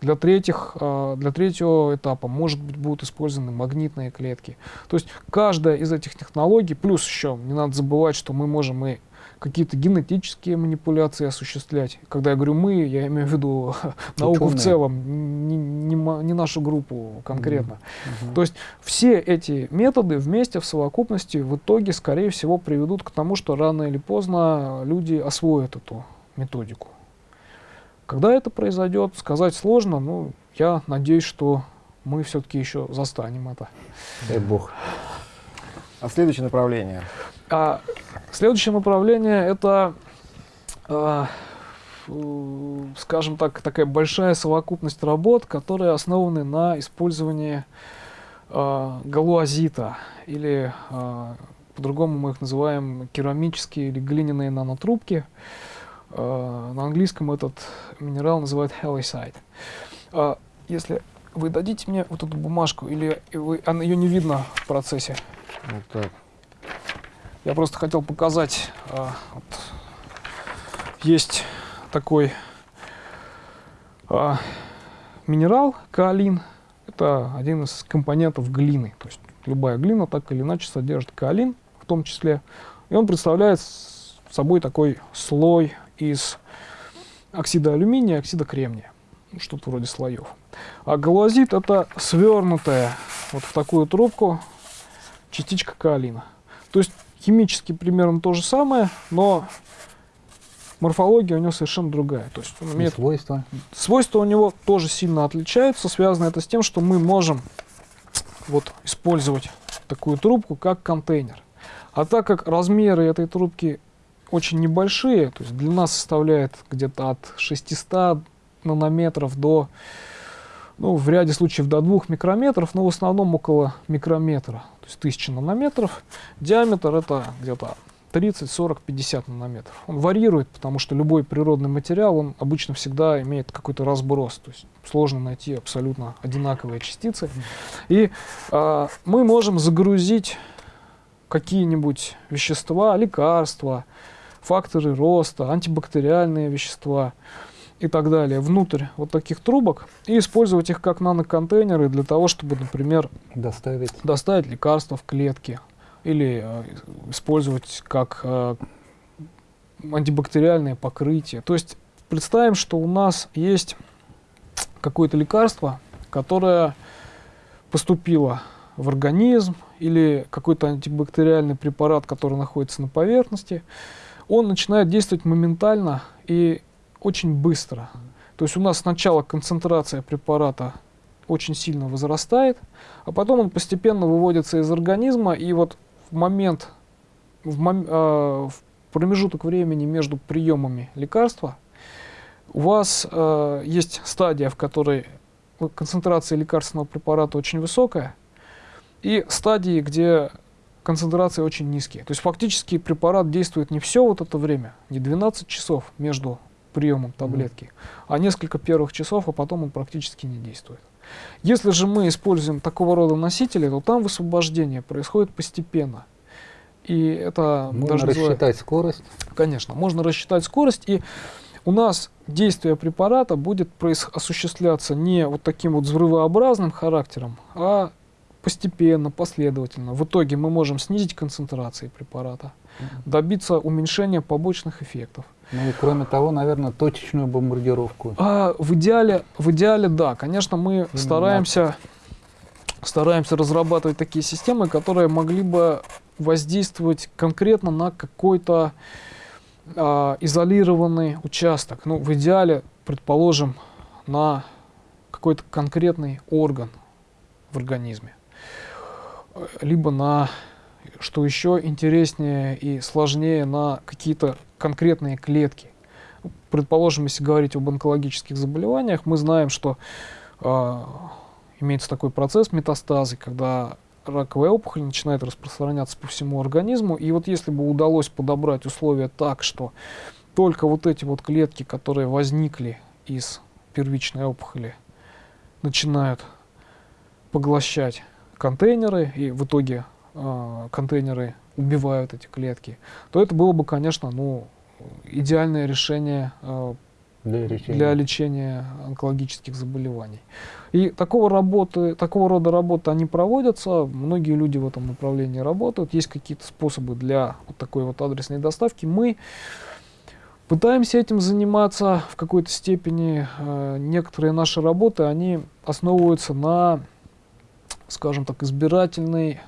Для, третьих, а, для третьего этапа, может быть, будут использованы магнитные клетки. То есть каждая из этих технологий, плюс еще, не надо забывать, что мы можем и какие-то генетические манипуляции осуществлять. Когда я говорю «мы», я имею в виду науку в целом, не, не не нашу группу конкретно. Мгм. То есть все эти методы вместе в совокупности в итоге, скорее всего, приведут к тому, что рано или поздно люди освоят эту методику. Когда это произойдет, сказать сложно, но я надеюсь, что мы все-таки еще застанем это. Дай бог. А следующее направление. А следующее направление это, э, скажем так, такая большая совокупность работ, которые основаны на использовании а, галуазита или а, по-другому мы их называем керамические или глиняные нанотрубки. А, на английском этот минерал называют hallicite. А, если вы дадите мне вот эту бумажку, или вы, ее не видно в процессе, Вот так. Я просто хотел показать, а, вот, есть такой а, минерал каолин. Это один из компонентов глины. То есть любая глина так или иначе содержит каолин в том числе. И он представляет собой такой слой из оксида алюминия оксида кремния. Ну, Что-то вроде слоев. А галазит это свернутая вот в такую трубку частичка каолина. То есть химически примерно то же самое, но морфология у него совершенно другая. То есть он И имеет свойства. свойства у него тоже сильно отличаются. Связано это с тем, что мы можем вот использовать такую трубку как контейнер. А так как размеры этой трубки очень небольшие, то есть длина составляет где-то от 600 нанометров до, ну, в ряде случаев до 2 микрометров, но в основном около микрометра, то есть 1000 нанометров. Диаметр это где-то 30, 40, 50 нанометров. Он варьирует, потому что любой природный материал, он обычно всегда имеет какой-то разброс. То есть сложно найти абсолютно одинаковые частицы. И а, мы можем загрузить какие-нибудь вещества, лекарства, факторы роста, антибактериальные вещества и так далее внутрь вот таких трубок и использовать их как наноконтейнеры для того, чтобы, например, Доставить. доставить лекарства в клетки или э, использовать как э, антибактериальное покрытие. То есть представим, что у нас есть какое-то лекарство, которое поступило в организм или какой-то антибактериальный препарат, который находится на поверхности, он начинает действовать моментально и очень быстро. То есть у нас сначала концентрация препарата очень сильно возрастает, а потом он постепенно выводится из организма, и вот в момент, в, мом- э, в промежуток времени между приемами лекарства у вас э, есть стадия, в которой концентрация лекарственного препарата очень высокая, и стадии, где концентрации очень низкие. То есть фактически препарат действует не все вот это время, не 12 часов между приемом таблетки, а несколько первых часов, а потом он практически не действует. Если же мы используем такого рода носители, то там высвобождение происходит постепенно. И это Можно даже называют- рассчитать скорость. Конечно, можно рассчитать скорость, и у нас действие препарата будет проис- осуществляться не вот таким вот взрывообразным характером, а постепенно, последовательно. В итоге мы можем снизить концентрации препарата, добиться уменьшения побочных эффектов. Ну и кроме того, наверное, точечную бомбардировку. А в идеале, в идеале, да, конечно, мы Именно стараемся, стараемся разрабатывать такие системы, которые могли бы воздействовать конкретно на какой-то а, изолированный участок. Ну, в идеале, предположим, на какой-то конкретный орган в организме. Либо на, что еще интереснее и сложнее, на какие-то конкретные клетки. Предположим, если говорить об онкологических заболеваниях, мы знаем, что э, имеется такой процесс метастазы, когда раковая опухоль начинает распространяться по всему организму. И вот если бы удалось подобрать условия так, что только вот эти вот клетки, которые возникли из первичной опухоли, начинают поглощать контейнеры, и в итоге контейнеры убивают эти клетки, то это было бы, конечно, ну, идеальное решение э, Для лечения. для лечения онкологических заболеваний. И такого, работы, такого рода работы они проводятся, многие люди в этом направлении работают, есть какие-то способы для вот такой вот адресной доставки. Мы пытаемся этим заниматься в какой-то степени. Э, Некоторые наши работы, они основываются на, скажем так, избирательной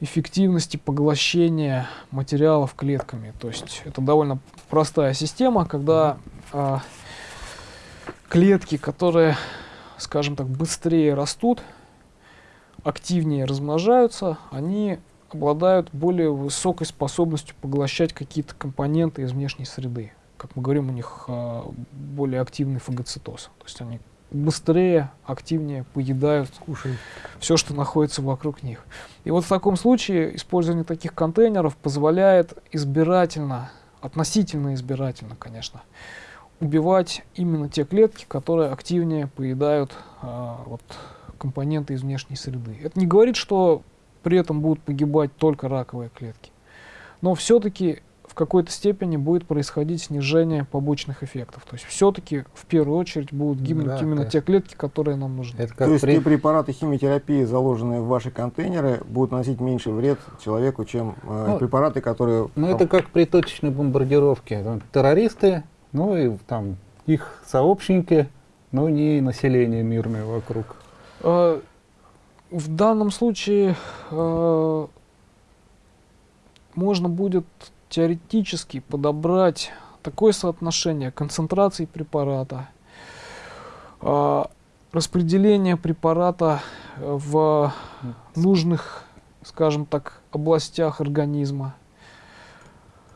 эффективности поглощения материалов клетками. То есть это довольно простая система, когда а, клетки, которые, скажем так, быстрее растут, активнее размножаются, они обладают более высокой способностью поглощать какие-то компоненты из внешней среды. Как мы говорим, у них а, более активный фагоцитоз. То есть они быстрее, активнее поедают Кушай. все, что находится вокруг них. И вот в таком случае использование таких контейнеров позволяет избирательно, относительно избирательно, конечно, убивать именно те клетки, которые активнее поедают а, вот, компоненты из внешней среды. Это не говорит, что при этом будут погибать только раковые клетки. Но все-таки в какой-то степени будет происходить снижение побочных эффектов. То есть все-таки в первую очередь будут гибнуть Да, именно конечно. те клетки, которые нам нужны. Это То как есть при... те препараты химиотерапии, заложенные в ваши контейнеры, будут наносить меньше вред человеку, чем э, Ну, препараты, которые... Ну, это как при точечной бомбардировке. Там террористы, ну и там их сообщники, но не население мирное вокруг. Э, В данном случае э, можно будет теоретически подобрать такое соотношение концентрации препарата, э, распределение препарата э, в нужных, скажем так, областях организма,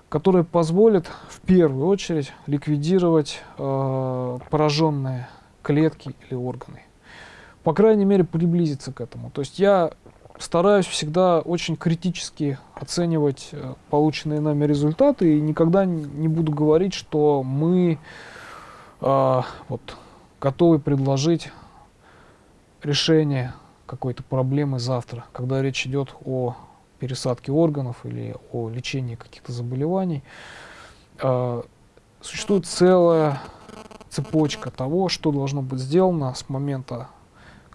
которое позволит в первую очередь ликвидировать э, пораженные клетки или органы по крайней мере, приблизиться к этому. То есть я стараюсь всегда очень критически оценивать э, полученные нами результаты и никогда не буду говорить, что мы а, вот, готовы предложить решение какой-то проблемы завтра, когда речь идет о пересадке органов или о лечении каких-то заболеваний. А, существует целая цепочка того, что должно быть сделано с момента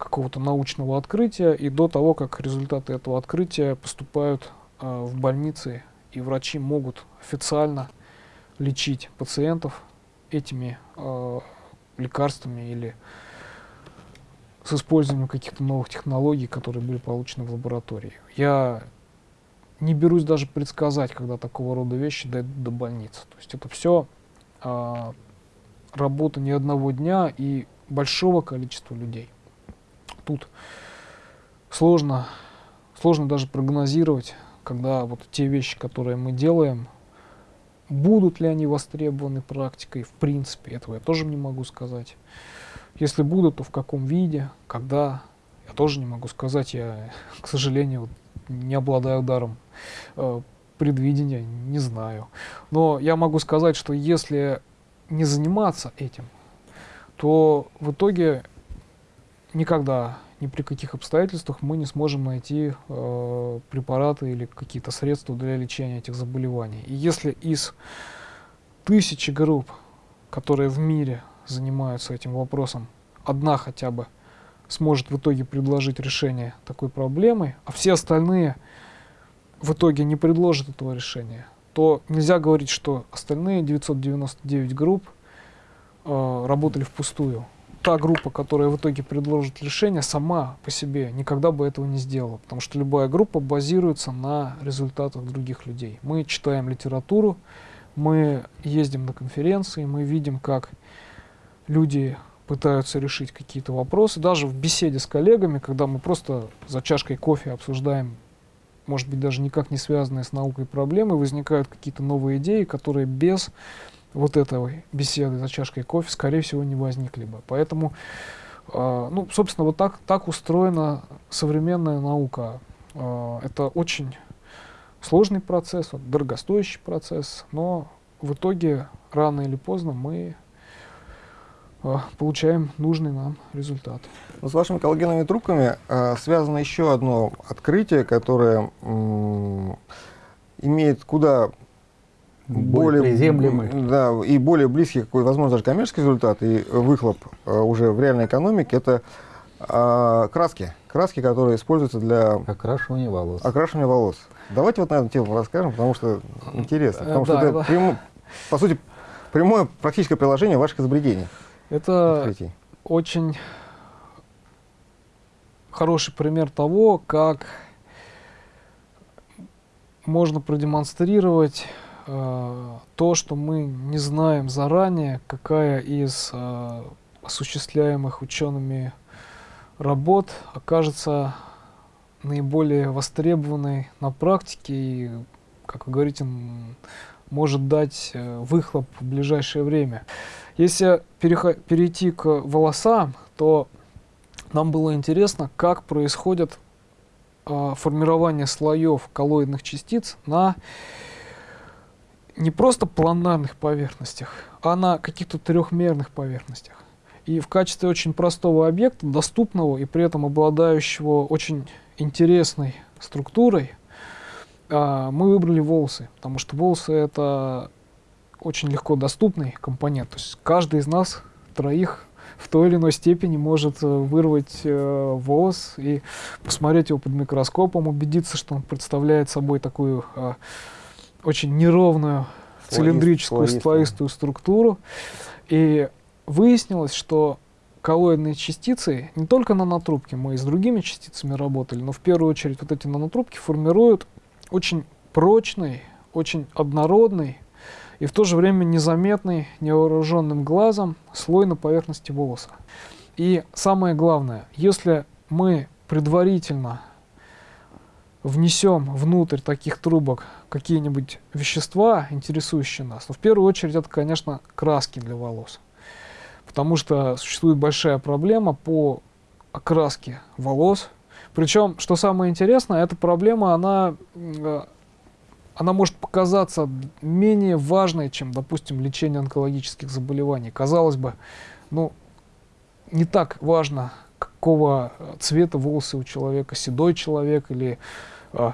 какого-то научного открытия и до того, как результаты этого открытия поступают а, в больницы, и врачи могут официально лечить пациентов этими а, лекарствами или с использованием каких-то новых технологий, которые были получены в лаборатории. Я не берусь даже предсказать, когда такого рода вещи дойдут до больницы. То есть это все работа не одного дня и большого количества людей. Тут сложно, сложно даже прогнозировать, когда вот те вещи, которые мы делаем, будут ли они востребованы практикой, в принципе, этого я тоже не могу сказать. Если будут, то в каком виде, когда, я тоже не могу сказать. Я, к сожалению, не обладаю даром э, предвидения, не знаю. Но я могу сказать, что если не заниматься этим, то в итоге никогда, ни при каких обстоятельствах мы не сможем найти э, препараты или какие-то средства для лечения этих заболеваний. И если из тысячи групп, которые в мире занимаются этим вопросом, одна хотя бы сможет в итоге предложить решение такой проблемы, а все остальные в итоге не предложат этого решения, то нельзя говорить, что остальные 999 групп э, работали впустую. Та группа, которая в итоге предложит решение, сама по себе никогда бы этого не сделала, потому что любая группа базируется на результатах других людей. Мы читаем литературу, мы ездим на конференции, мы видим, как люди пытаются решить какие-то вопросы. Даже в беседе с коллегами, когда мы просто за чашкой кофе обсуждаем, может быть, даже никак не связанные с наукой проблемы, возникают какие-то новые идеи, которые без вот этой беседы за чашкой кофе, скорее всего, не возникли бы. Поэтому, э, ну, собственно, вот так, так устроена современная наука. Э, это очень сложный процесс, вот, дорогостоящий процесс, но в итоге рано или поздно мы э, получаем нужный нам результат. Но с вашими коллагеновыми трубками э, связано еще одно открытие, которое имеет куда более, приземлемый. Да, и более близкий, какой, возможно, даже коммерческий результат и выхлоп э, уже в реальной экономике, это э, краски. Краски, которые используются для окрашивания волос. Окрашивания волос. Давайте вот на эту тему расскажем, потому что интересно. Потому Э, что да, это, да. прямо- по сути, прямое практическое приложение ваших изобретений. Это открытий. очень хороший пример того, как можно продемонстрировать то, что мы не знаем заранее, какая из э, осуществляемых учеными работ окажется наиболее востребованной на практике и, как вы говорите, может дать э, выхлоп в ближайшее время. Если перейти к волосам, то нам было интересно, как происходит а, формирование слоев коллоидных частиц на не просто планарных поверхностях, а на каких-то трехмерных поверхностях. И в качестве очень простого объекта, доступного и при этом обладающего очень интересной структурой, а, мы выбрали волосы, потому что волосы это очень легко доступный компонент. То есть каждый из нас троих в той или иной степени может э, вырвать э, волос и посмотреть его под микроскопом, убедиться, что он представляет собой такую э, очень неровную Слоист- цилиндрическую слоистую структуру. И выяснилось, что коллоидные частицы, не только нанотрубки, мы и с другими частицами работали, но в первую очередь вот эти нанотрубки формируют очень прочный, очень однородный и в то же время незаметный невооруженным глазом слой на поверхности волоса. И самое главное, если мы предварительно внесем внутрь таких трубок какие-нибудь вещества, интересующие нас, то в первую очередь это, конечно, краски для волос. Потому что существует большая проблема по окраске волос. Причем, что самое интересное, эта проблема, она, э, она может показаться менее важной, чем, допустим, лечение онкологических заболеваний. Казалось бы, ну, не так важно, какого э, цвета волосы у человека, седой человек или э,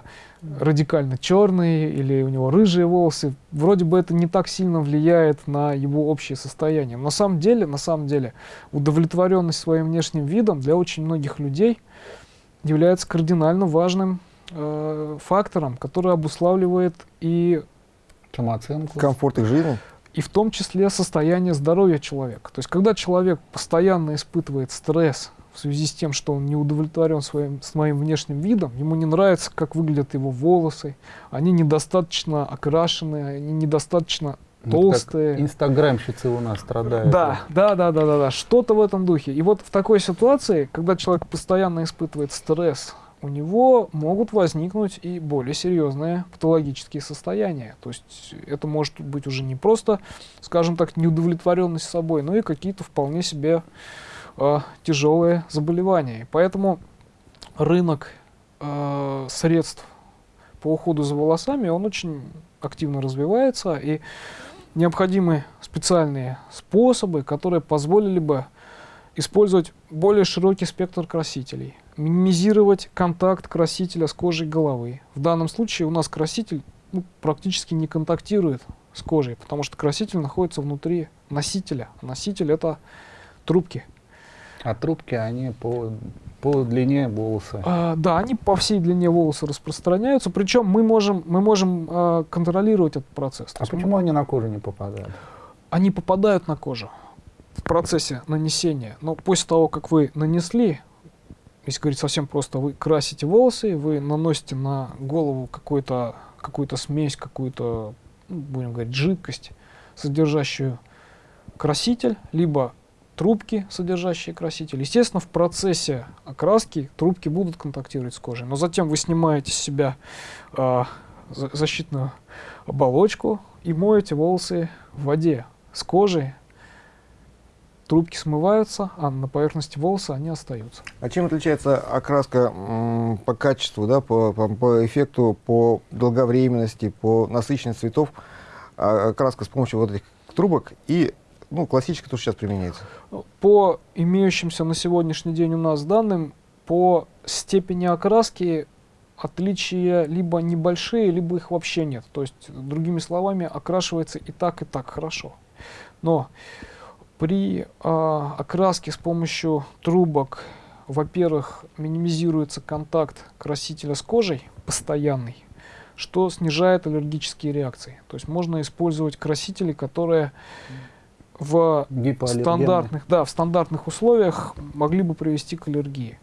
радикально черный, или у него рыжие волосы. Вроде бы это не так сильно влияет на его общее состояние. Но на самом деле, на самом деле, удовлетворенность своим внешним видом для очень многих людей является кардинально важным э, фактором, который обуславливает и Самооценку. Комфорт их жизни. и в том числе состояние здоровья человека. То есть, когда человек постоянно испытывает стресс в связи с тем, что он не удовлетворен своим, своим внешним видом, ему не нравится, как выглядят его волосы, они недостаточно окрашенные, они недостаточно толстые. Инстаграмщицы у нас страдают. Да, да, да, да, да, да, что-то в этом духе. И вот в такой ситуации, когда человек постоянно испытывает стресс, у него могут возникнуть и более серьезные патологические состояния. То есть это может быть уже не просто, скажем так, неудовлетворенность собой, но и какие-то вполне себе э, тяжелые заболевания. И поэтому рынок э, средств по уходу за волосами, он очень активно развивается, и необходимы специальные способы, которые позволили бы использовать более широкий спектр красителей, минимизировать контакт красителя с кожей головы. В данном случае у нас краситель ну, практически не контактирует с кожей, потому что краситель находится внутри носителя. Носитель это трубки. А трубки, они по, по длине волоса? А, да, они по всей длине волоса распространяются. Причем мы можем, мы можем а, контролировать этот процесс. А почему они на кожу не попадают? Они попадают на кожу в процессе нанесения. Но после того, как вы нанесли, если говорить совсем просто, вы красите волосы, вы наносите на голову какую-то какую смесь, какую-то, ну, будем говорить, жидкость, содержащую краситель, либо трубки, содержащие краситель. Естественно, в процессе окраски трубки будут контактировать с кожей, но затем вы снимаете с себя э, защитную оболочку и моете волосы в воде с кожей. Трубки смываются, а на поверхности волоса они остаются. А чем отличается окраска по качеству, да, по, по, по эффекту, по долговременности, по насыщенности цветов, а, окраска с помощью вот этих трубок и ну, классическая, то, сейчас применяется? По имеющимся на сегодняшний день у нас данным, по степени окраски отличия либо небольшие, либо их вообще нет. То есть, другими словами, окрашивается и так, и так хорошо. Но при э, окраске с помощью трубок, во-первых, минимизируется контакт красителя с кожей, постоянный, что снижает аллергические реакции. То есть можно использовать красители, которые в стандартных, да, в стандартных условиях могли бы привести к аллергии.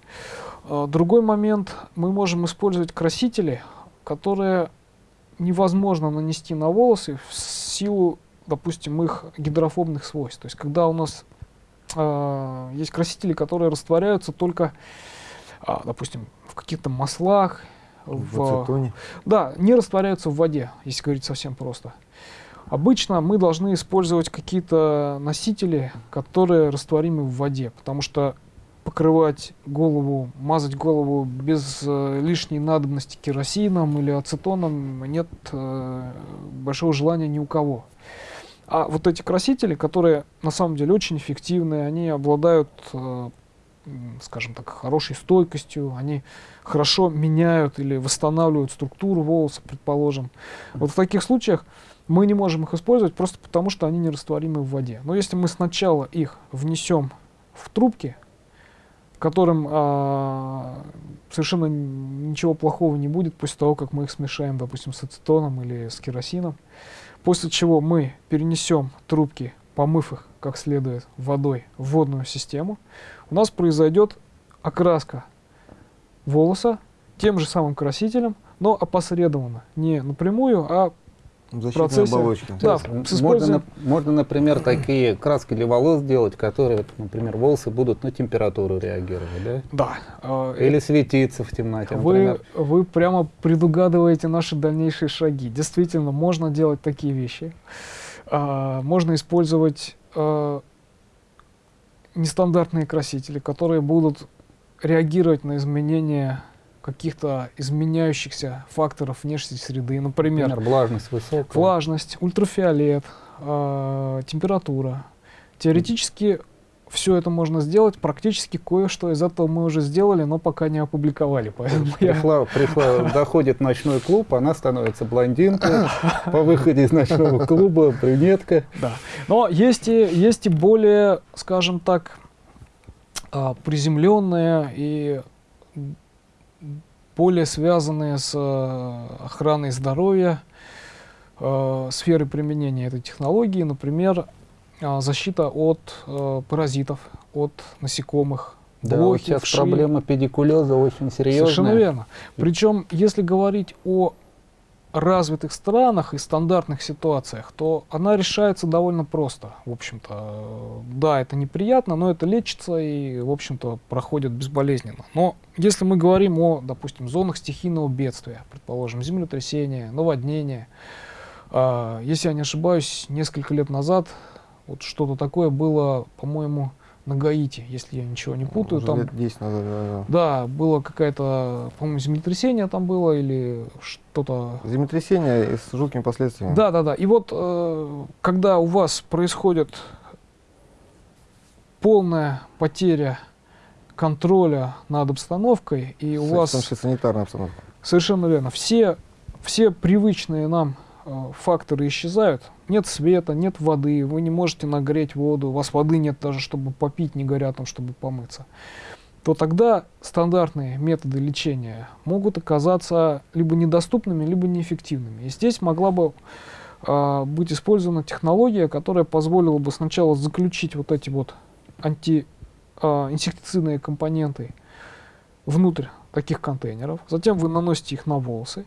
А, другой момент, мы можем использовать красители, которые невозможно нанести на волосы в силу, допустим, их гидрофобных свойств. То есть, когда у нас э, есть красители, которые растворяются только, э, допустим, в каких-то маслах, в, в. Да, не растворяются в воде, если говорить совсем просто. Обычно мы должны использовать какие-то носители, которые растворимы в воде, потому что покрывать голову, мазать голову без э, лишней надобности керосином или ацетоном нет э, большого желания ни у кого. А вот эти красители, которые на самом деле очень эффективны, они обладают, э, скажем так, хорошей стойкостью, они хорошо меняют или восстанавливают структуру волоса, предположим. Вот в таких случаях мы не можем их использовать просто потому, что они нерастворимы в воде. Но если мы сначала их внесем в трубки, которым а, совершенно ничего плохого не будет после того, как мы их смешаем, допустим, с ацетоном или с керосином, после чего мы перенесем трубки, помыв их как следует водой в водную систему, у нас произойдет окраска волоса тем же самым красителем, но опосредованно, не напрямую, а Защитная процессе, оболочка. Да, можно, можно, например, такие краски для волос делать, которые, например, волосы будут на температуру реагировать, да? Да. А, Или светиться в темноте, вы, Вы прямо предугадываете наши дальнейшие шаги. Действительно, можно делать такие вещи. А, можно использовать а, нестандартные красители, которые будут реагировать на изменения каких-то изменяющихся факторов внешней среды. Например, Например влажность высокая. Влажность, ультрафиолет, э, температура. Теоретически все это можно сделать, практически кое-что из этого мы уже сделали, но пока не опубликовали. Поэтому пришла, я... пришла, доходит ночной клуб, она становится блондинкой, по выходе из ночного клуба брюнетка. Да. Но есть и, есть и более, скажем так, а, приземленные и более связанные с э, охраной здоровья, э, сферы применения этой технологии, например, э, защита от паразитов, от насекомых. Да, блохи, сейчас вши. проблема педикулеза очень серьезная. Совершенно верно. Причем, если говорить о развитых странах и стандартных ситуациях, то она решается довольно просто. В общем-то, да, это неприятно, но это лечится и, в общем-то, проходит безболезненно. Но если мы говорим о, допустим, зонах стихийного бедствия, предположим, землетрясения, наводнения, э, если я не ошибаюсь, несколько лет назад вот что-то такое было, по-моему, на Гаити, если я ничего не путаю. Уже там, лет 10 назад, да, да. да, было какая-то, по-моему, землетрясение там было или что-то Землетрясение с жуткими последствиями. Да, да, да. И вот э, когда у вас происходит полная потеря контроля над обстановкой, и у С- вас том числе санитарная обстановка. совершенно верно, все, все привычные нам факторы исчезают. Нет света, нет воды, вы не можете нагреть воду, у вас воды нет даже, чтобы попить, не говоря о том, чтобы помыться. То тогда стандартные методы лечения могут оказаться либо недоступными, либо неэффективными. И здесь могла бы а, быть использована технология, которая позволила бы сначала заключить вот эти вот антиинсектицидные компоненты внутрь таких контейнеров, затем вы наносите их на волосы,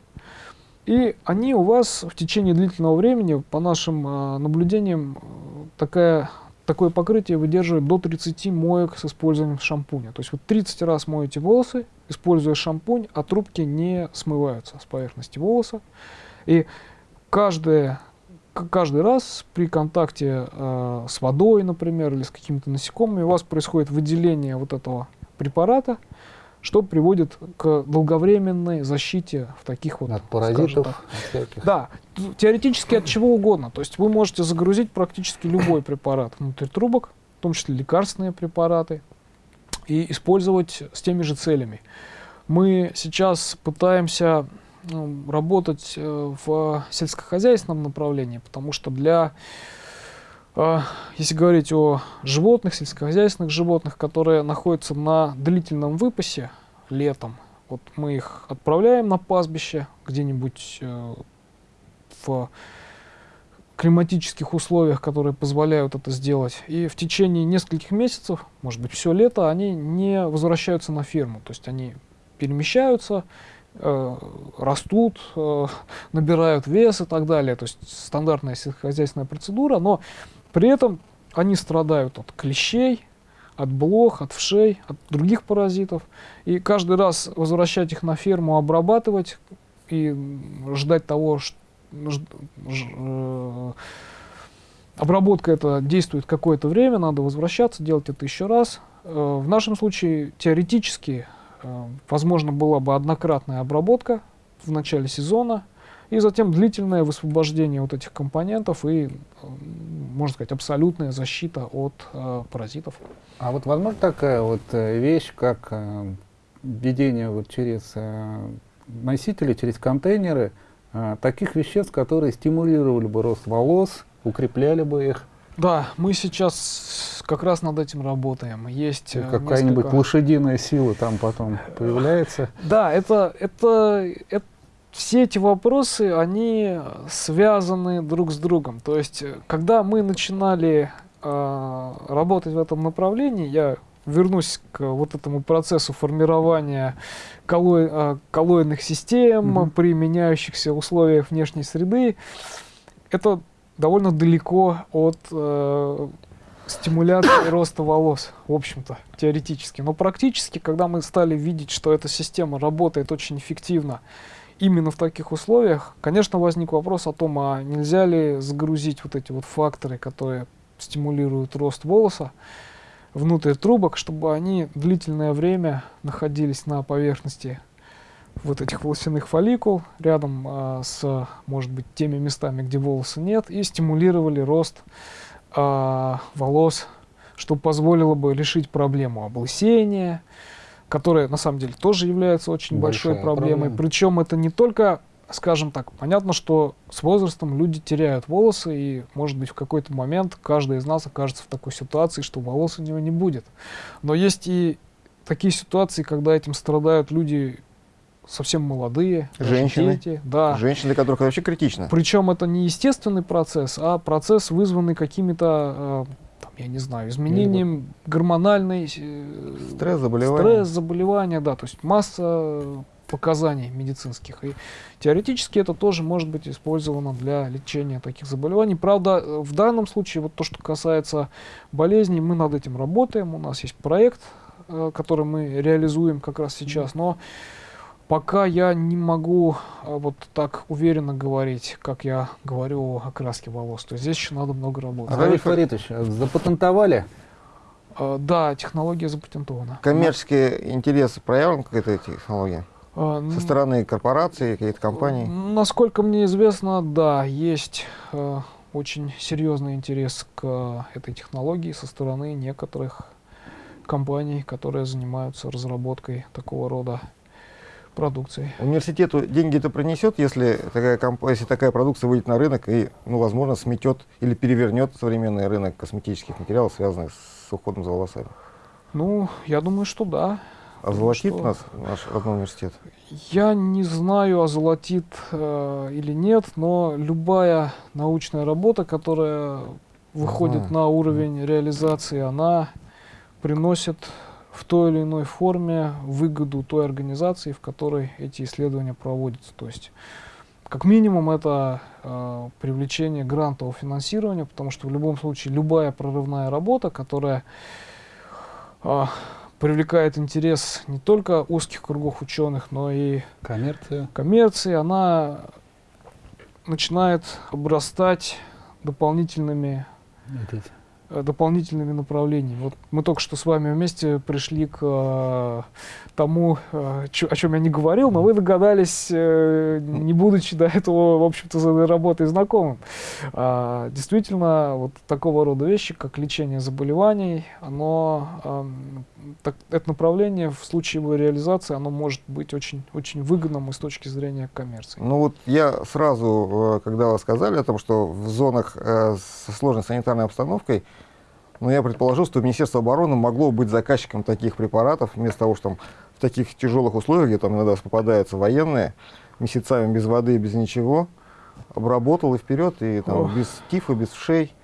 и они у вас в течение длительного времени, по нашим а, наблюдениям, э, такая, такое покрытие выдерживает до 30 моек с использованием шампуня. То есть вы 30 раз моете волосы, используя шампунь, а трубки не смываются с поверхности волоса. И каждое, каждый раз при контакте э, с водой, например, или с какими-то насекомыми, у вас происходит выделение вот этого препарата, что приводит к долговременной защите в таких вот От паразитов так, всяких. да, теоретически от чего угодно. То есть вы можете загрузить практически любой препарат внутрь трубок, в том числе лекарственные препараты, и использовать с теми же целями. Мы сейчас пытаемся ну, работать э, в сельскохозяйственном направлении, потому что для, если говорить о животных, сельскохозяйственных животных, которые находятся на длительном выпасе летом, вот мы их отправляем на пастбище где-нибудь э, в климатических условиях, которые позволяют это сделать. И в течение нескольких месяцев, может быть, все лето, они не возвращаются на ферму. То есть они перемещаются, э, растут, э, набирают вес и так далее. То есть стандартная сельскохозяйственная процедура, но при этом они страдают от клещей, от блох, от вшей, от других паразитов. И каждый раз возвращать их на ферму, обрабатывать и ждать того, что обработка это действует какое-то время, надо возвращаться, делать это еще раз. Э, В нашем случае теоретически э, возможно была бы однократная обработка в начале сезона и затем длительное высвобождение вот этих компонентов и, э, можно сказать, абсолютная защита от э, паразитов. А вот возможно такая вот э, вещь, как э, введение вот через э, носители, через контейнеры э, таких веществ, которые стимулировали бы рост волос, укрепляли бы их, Да, мы сейчас как раз над этим работаем. Есть какая-нибудь несколько- лошадиная сила там потом появляется. Да, это, это, это все эти вопросы, они связаны друг с другом. То есть, э, когда мы начинали э, работать в этом направлении, я вернусь к вот этому процессу формирования колло- э, коллоидных систем Мгм. при меняющихся условиях внешней среды. Это довольно далеко от э, стимуляции роста волос, в общем-то, теоретически. Но практически, когда мы стали видеть, что эта система работает очень эффективно именно в таких условиях, конечно, возник вопрос о том, а нельзя ли загрузить вот эти вот факторы, которые стимулируют рост волоса, внутрь трубок, чтобы они длительное время находились на поверхности вот этих волосяных фолликул рядом а, с, может быть, теми местами, где волоса нет, и стимулировали рост а, волос, что позволило бы решить проблему облысения, которая на самом деле тоже является очень большой Большая проблемой. проблема. Причем это не только, скажем так, понятно, что с возрастом люди теряют волосы, и, может быть, в какой-то момент каждый из нас окажется в такой ситуации, что волос у него не будет. Но есть и такие ситуации, когда этим страдают люди совсем молодые, Женщины. дети, да. Женщины, для которых это вообще критично. Причем это не естественный процесс, а процесс, вызванный какими-то, э, я не знаю, изменением гормональной э, Стресс, заболевания. стресс, заболевания, да, то есть масса показаний медицинских. И теоретически это тоже может быть использовано для лечения таких заболеваний. Правда, в данном случае, вот то, что касается болезней, мы над этим работаем. У нас есть проект, э, который мы реализуем как раз сейчас, но пока я не могу э, вот так уверенно говорить, как я говорю о окраске волос. То есть здесь еще надо много работать. А Равиль Фаритович, а запатентовали А, да, технология запатентована. Коммерческий интерес проявлен к этой технологии? А, Со стороны корпораций, каких-то компаний? Насколько мне известно, да, есть э, очень серьезный интерес к этой технологии со стороны некоторых компаний, которые занимаются разработкой такого рода продукции. Университету деньги это принесет, если такая, если такая продукция выйдет на рынок и, ну, возможно, сметет или перевернет современный рынок косметических материалов, связанных с уходом за волосами? Ну, я думаю, что да. Озолотит что- нас наш родной университет? Я не знаю, озолотит э, или нет, но любая научная работа, которая выходит Ага. на уровень реализации, она приносит в той или иной форме выгоду той организации, в которой эти исследования проводятся. То есть, как минимум, это э, привлечение грантового финансирования, потому что в любом случае любая прорывная работа, которая э, привлекает интерес не только узких кругов ученых, но и Коммерция. коммерции, она начинает обрастать дополнительными эти- э, дополнительными направлениями. Вот мы только что с вами вместе пришли к э, тому, э, чё- о чем я не говорил, но вы догадались, э, не будучи до этого, в общем-то, за работой знакомым. А, действительно, вот такого рода вещи, как лечение заболеваний, оно, эм, так- это направление в случае его реализации, оно может быть очень, очень выгодным и с точки зрения коммерции. Ну вот я сразу, э, когда вы сказали о том, что в зонах э, со сложной санитарной обстановкой, ну, я предположил, что Министерство обороны могло быть заказчиком таких препаратов, вместо того, что там в таких тяжелых условиях, где там иногда попадаются военные, месяцами без воды, без ничего, обработал и вперед, и там Ох. без тифа, без вшей.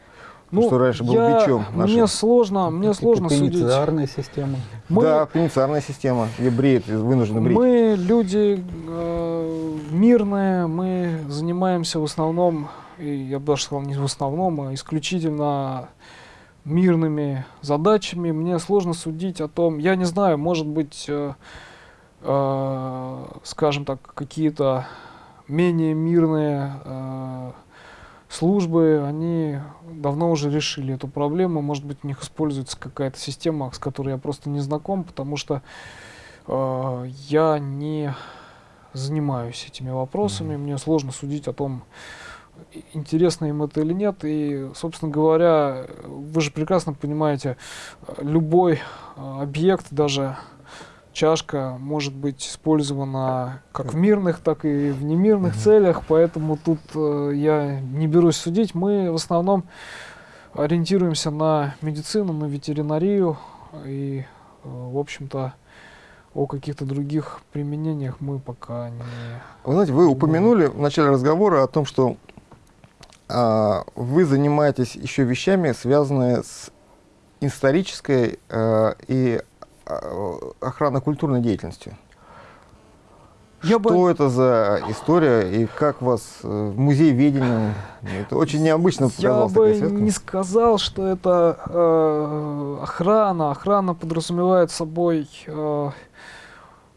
что раньше был бичом мне нашим. сложно, мне Какие-то сложно судить. пенициллярная система. Мы, Да, пенициллярная система, где бреют, вынуждены брить. мы люди э, мирные, мы занимаемся в основном, и я бы даже сказал не в основном, а исключительно мирными задачами. Мне сложно судить о том, я не знаю, может быть, э, э, скажем так, какие-то менее мирные э, службы, они давно уже решили эту проблему. Может быть, у них используется какая-то система, с которой я просто не знаком, потому что э, я не занимаюсь этими вопросами. Мне сложно судить о том, и- интересно им это или нет. И, собственно говоря, вы же прекрасно понимаете, любой э, объект, даже чашка, может быть использована как в мирных, так и в немирных Мгм. целях, поэтому тут э, я не берусь судить. Мы в основном ориентируемся на медицину, на ветеринарию и, э, в общем-то, о каких-то других применениях мы пока не... Вы знаете, вы упомянули в начале разговора о том, что вы занимаетесь еще вещами, связанные с исторической а, и а, охранно-культурной деятельностью. Я бы- что это за история и как вас э, музей ведения? Это очень необычно Я показалось бы такая связка. не сказал, что это э, охрана. Охрана подразумевает собой э,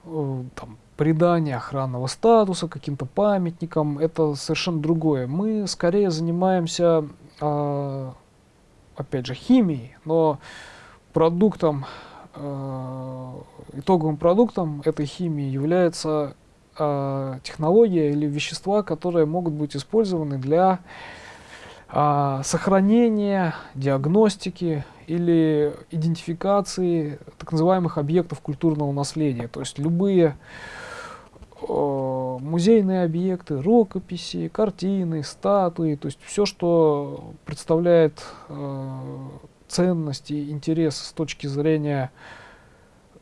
э, там, придание охранного статуса каким-то памятникам. Это совершенно другое. Мы скорее занимаемся, э, опять же, химией, но продуктом, э, итоговым продуктом этой химии является э, технология или вещества, которые могут быть использованы для а, сохранения, диагностики или идентификации так называемых объектов культурного наследия. То есть любые э, музейные объекты, рукописи, картины, статуи, то есть все, что представляет э, ценность и интерес с точки зрения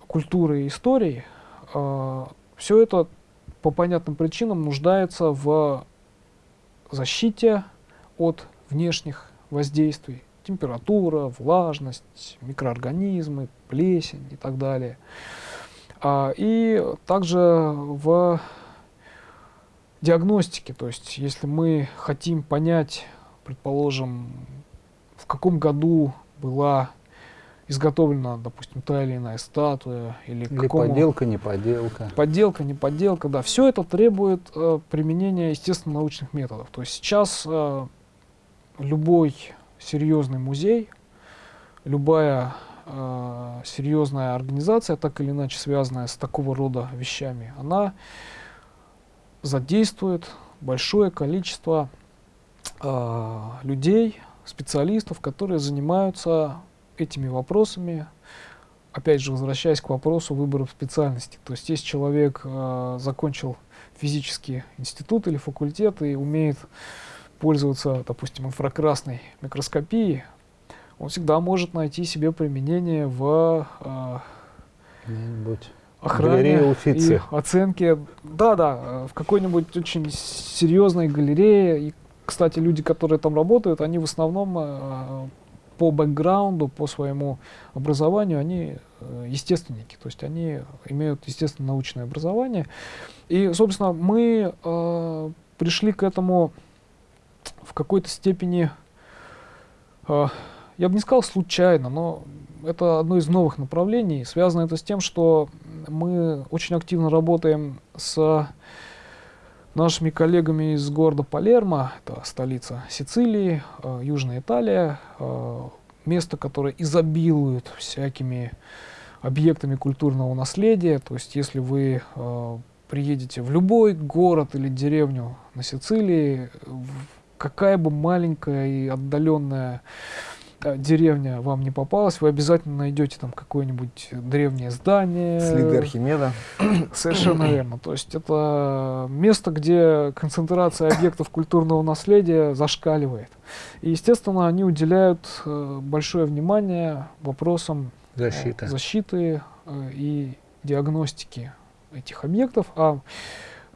культуры и истории, все это по понятным причинам нуждается в защите от внешних воздействий. Температура, влажность, микроорганизмы, плесень и так далее. А, и также в диагностике, то есть если мы хотим понять, предположим, в каком году была изготовлена, допустим, та или иная статуя, или, Или какому- подделка, не подделка. Подделка, не подделка, да. Все это требует э, применения, естественно, научных методов. То есть сейчас э, любой серьезный музей, любая э, серьезная организация, так или иначе связанная с такого рода вещами, она задействует большое количество э, людей, специалистов, которые занимаются этими вопросами. Опять же, возвращаясь к вопросу выбора специальности. То есть, если человек э, закончил физический институт или факультет и умеет пользоваться, допустим, инфракрасной микроскопией, он всегда может найти себе применение в э, охране и оценке. Да, да, в какой-нибудь очень серьезной галерее. И, кстати, люди, которые там работают, они в основном э, по бэкграунду, по своему образованию, они э, естественники. То есть они имеют, естественно, научное образование. И, собственно, мы э, пришли к этому в какой-то степени, э, я бы не сказал случайно, но это одно из новых направлений. Связано это с тем, что мы очень активно работаем с нашими коллегами из города Палермо, это столица Сицилии, э, Южная Италия, э, место, которое изобилует всякими объектами культурного наследия. То есть, если вы э, приедете в любой город или деревню на Сицилии, какая бы маленькая и отдаленная деревня вам не попалась, вы обязательно найдете там какое-нибудь древнее здание. Следы Архимеда. Совершенно верно. То есть это место, где концентрация объектов культурного наследия зашкаливает. И, естественно, они уделяют э, большое внимание вопросам защиты, защиты и диагностики этих объектов, а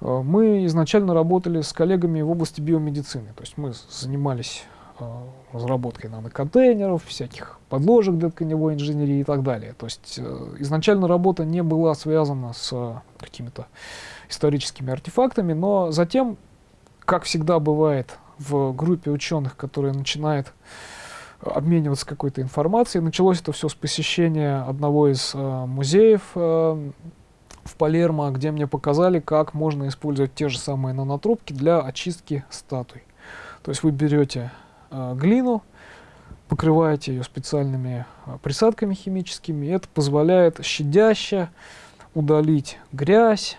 э, мы изначально работали с коллегами в области биомедицины. То есть мы занимались э, разработкой наноконтейнеров, всяких подложек для тканевой инженерии и так далее. То есть э, изначально работа не была связана с какими-то историческими артефактами, но затем, как всегда бывает в группе ученых, которые начинает обмениваться какой-то информацией, началось это все с посещения одного из э, музеев э, в Палермо, где мне показали, как можно использовать те же самые нанотрубки для очистки статуй. То есть вы берете э, глину, покрываете ее специальными э, присадками химическими, это позволяет щадяще удалить грязь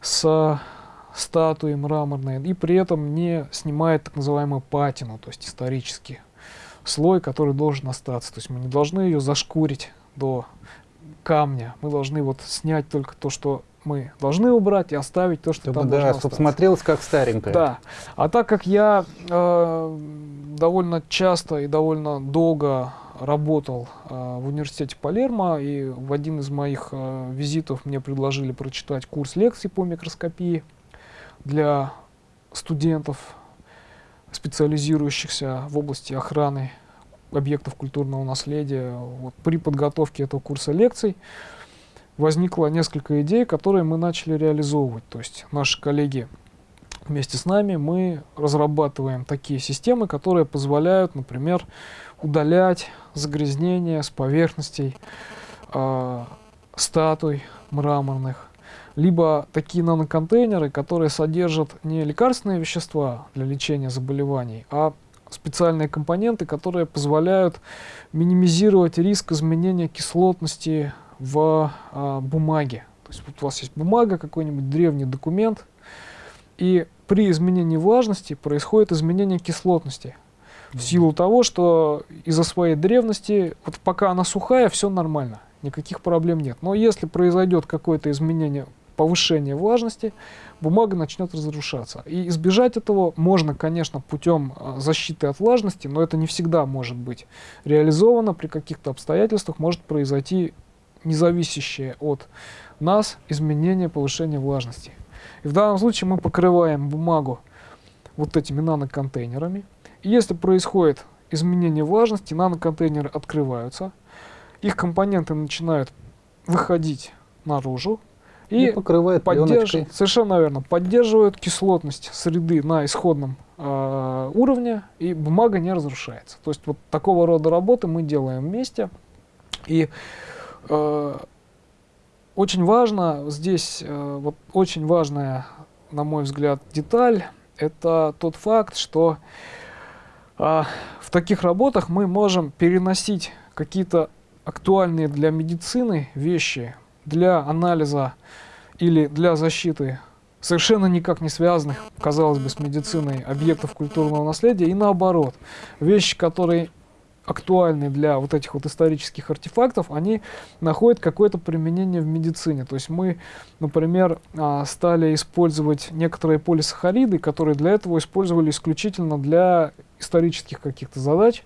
с статуи мраморной, и при этом не снимает так называемую патину, то есть исторический слой, который должен остаться. То есть мы не должны ее зашкурить до камня. Мы должны вот снять только то, что мы должны убрать и оставить то, что Чтобы, там да, должно чтобы смотрелось как старенькое. Да. А так как я э, довольно часто и довольно долго работал э, в университете Палермо, и в один из моих э, визитов мне предложили прочитать курс лекций по микроскопии для студентов, специализирующихся в области охраны объектов культурного наследия. Вот при подготовке этого курса лекций возникло несколько идей, которые мы начали реализовывать. То есть наши коллеги вместе с нами мы разрабатываем такие системы, которые позволяют, например, удалять загрязнения с поверхностей э, статуй мраморных, либо такие наноконтейнеры, которые содержат не лекарственные вещества для лечения заболеваний, а специальные компоненты, которые позволяют минимизировать риск изменения кислотности в а, бумаге. То есть вот у вас есть бумага, какой-нибудь древний документ, и при изменении влажности происходит изменение кислотности. В силу того, что из-за своей древности, вот пока она сухая, все нормально, никаких проблем нет. Но если произойдет какое-то изменение, повышение влажности, бумага начнет разрушаться. И избежать этого можно, конечно, путем а, защиты от влажности, но это не всегда может быть реализовано. При каких-то обстоятельствах может произойти независящее от нас изменение повышения влажности. И в данном случае мы покрываем бумагу вот этими наноконтейнерами. И если происходит изменение влажности, наноконтейнеры открываются, их компоненты начинают выходить наружу, и, и покрывает поддерживает, совершенно верно, поддерживают кислотность среды на исходном э, уровне, и бумага не разрушается. То есть вот такого рода работы мы делаем вместе. И очень важно здесь, э, вот очень важная, на мой взгляд, деталь, это тот факт, что э, в таких работах мы можем переносить какие-то актуальные для медицины вещи, для анализа или для защиты совершенно никак не связанных, казалось бы, с медициной объектов культурного наследия, и наоборот, вещи, которые актуальны для вот этих вот исторических артефактов, они находят какое-то применение в медицине. То есть мы, например, а, стали использовать некоторые полисахариды, которые для этого использовали исключительно для исторических каких-то задач.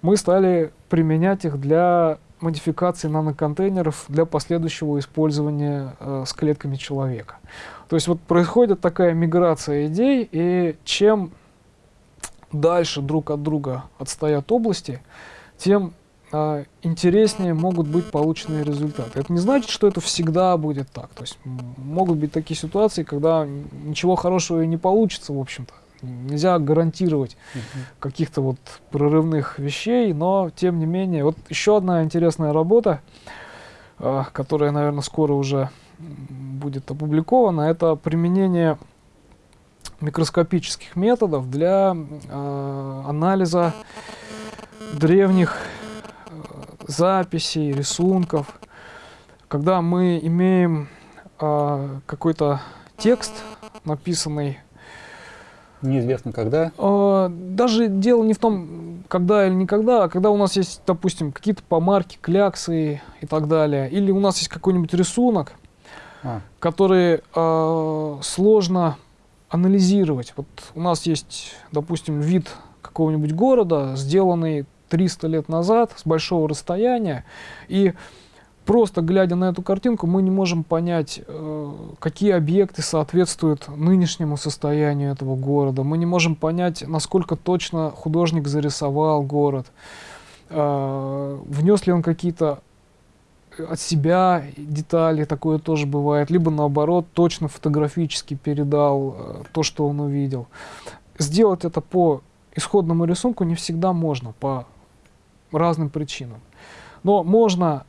Мы стали применять их для модификации наноконтейнеров для последующего использования э, с клетками человека. То есть вот происходит такая миграция идей, и чем дальше друг от друга отстоят области, тем э, интереснее могут быть полученные результаты. Это не значит, что это всегда будет так. То есть могут быть такие ситуации, когда ничего хорошего и не получится, в общем-то. Нельзя гарантировать uh -huh. каких-то вот прорывных вещей, но тем не менее, вот еще одна интересная работа, э, которая, наверное, скоро уже будет опубликована, это применение микроскопических методов для э, анализа древних э, записей, рисунков. Когда мы имеем э, какой-то текст, написанный Неизвестно когда? Э, даже дело не в том, когда или никогда, а когда у нас есть, допустим, какие-то помарки, кляксы и так далее. Или у нас есть какой-нибудь рисунок, а. который э, сложно анализировать. Вот у нас есть, допустим, вид какого-нибудь города, сделанный 300 лет назад с большого расстояния, и просто глядя на эту картинку, мы не можем понять, э, какие объекты соответствуют нынешнему состоянию этого города. Мы не можем понять, насколько точно художник зарисовал город. Э, внес ли он какие-то от себя детали, такое тоже бывает. Либо наоборот, точно фотографически передал э, то, что он увидел. Сделать это по исходному рисунку не всегда можно, по разным причинам. Но можно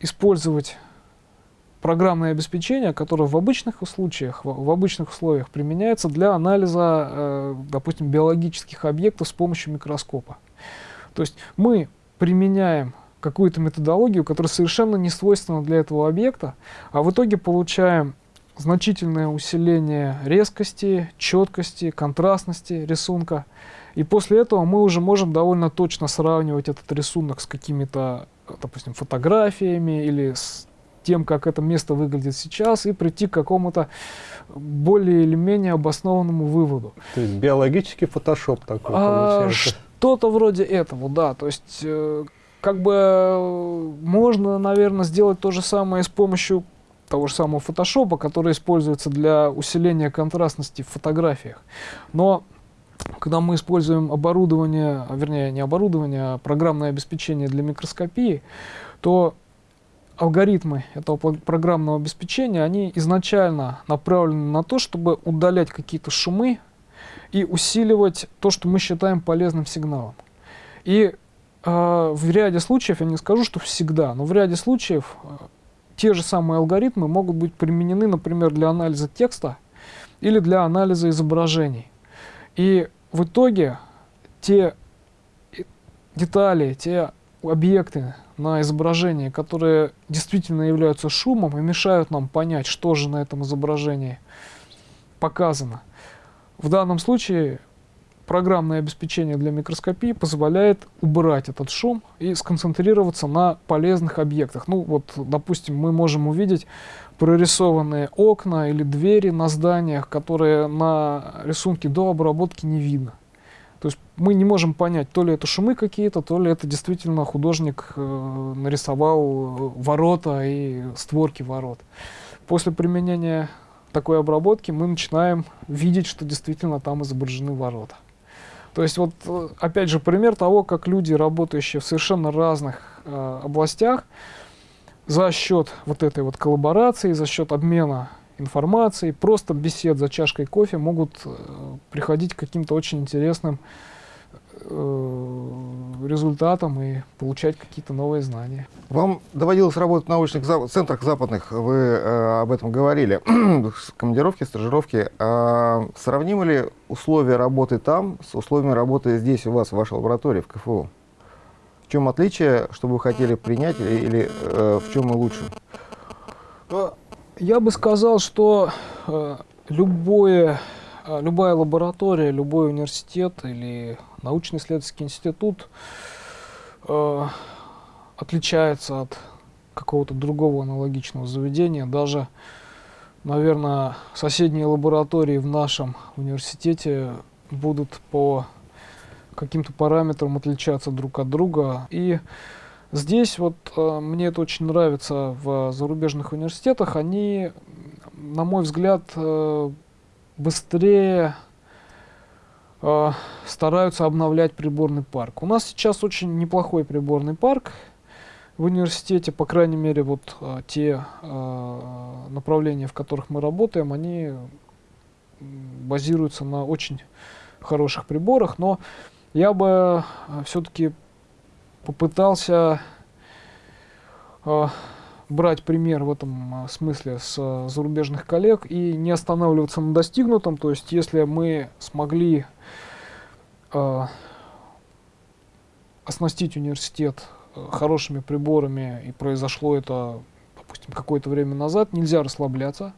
использовать программное обеспечение, которое в обычных случаях, в, в обычных условиях применяется для анализа, э, допустим, биологических объектов с помощью микроскопа. То есть мы применяем какую-то методологию, которая совершенно не свойственна для этого объекта, а в итоге получаем значительное усиление резкости, четкости, контрастности рисунка. И после этого мы уже можем довольно точно сравнивать этот рисунок с какими-то допустим, фотографиями или с тем, как это место выглядит сейчас, и прийти к какому-то более или менее обоснованному выводу. То есть биологический фотошоп такой а, получается? Что-то вроде этого, да. То есть э, как бы э, можно, наверное, сделать то же самое с помощью того же самого фотошопа, который используется для усиления контрастности в фотографиях. Но когда мы используем оборудование, а, вернее не оборудование, а программное обеспечение для микроскопии, то алгоритмы этого программного обеспечения, они изначально направлены на то, чтобы удалять какие-то шумы и усиливать то, что мы считаем полезным сигналом. И в ряде случаев, я не скажу, что всегда, но в ряде случаев э, те же самые алгоритмы могут быть применены, например, для анализа текста или для анализа изображений. И в итоге те детали, те объекты на изображении, которые действительно являются шумом и мешают нам понять, что же на этом изображении показано. В данном случае программное обеспечение для микроскопии позволяет убрать этот шум и сконцентрироваться на полезных объектах. Ну вот, допустим, мы можем увидеть прорисованные окна или двери на зданиях, которые на рисунке до обработки не видно. То есть мы не можем понять, то ли это шумы какие-то, то ли это действительно художник э, нарисовал ворота и створки ворот. После применения такой обработки мы начинаем видеть, что действительно там изображены ворота. То есть вот, э, опять же, пример того, как люди, работающие в совершенно разных э, областях, за счет вот этой вот коллаборации, за счет обмена информацией, просто бесед за чашкой кофе могут э, приходить к каким-то очень интересным результатам и получать какие-то новые знания. Вам доводилось работать в научных за центрах западных, вы э, об этом говорили, командировки, стажировки. А сравнимы ли условия работы там с условиями работы здесь у вас, в вашей лаборатории, в КФУ? чем отличие, что вы хотели принять, или, или э, в чем мы лучше? Э, я бы сказал, что э, любое, э, любая лаборатория, любой университет или научно-исследовательский институт э, отличается от какого-то другого аналогичного заведения. Даже, наверное, соседние лаборатории в нашем университете будут по каким-то параметрам отличаться друг от друга. И здесь вот э, мне это очень нравится в зарубежных университетах. Они, на мой взгляд, э, быстрее э, стараются обновлять приборный парк. У нас сейчас очень неплохой приборный парк в университете, по крайней мере, вот э, те э, направления, в которых мы работаем, они базируются на очень хороших приборах, но я бы э, все-таки попытался э, брать пример в этом э, смысле с э, зарубежных коллег и не останавливаться на достигнутом. То есть, если мы смогли э, оснастить университет э, хорошими приборами и произошло это, допустим, какое-то время назад, нельзя расслабляться,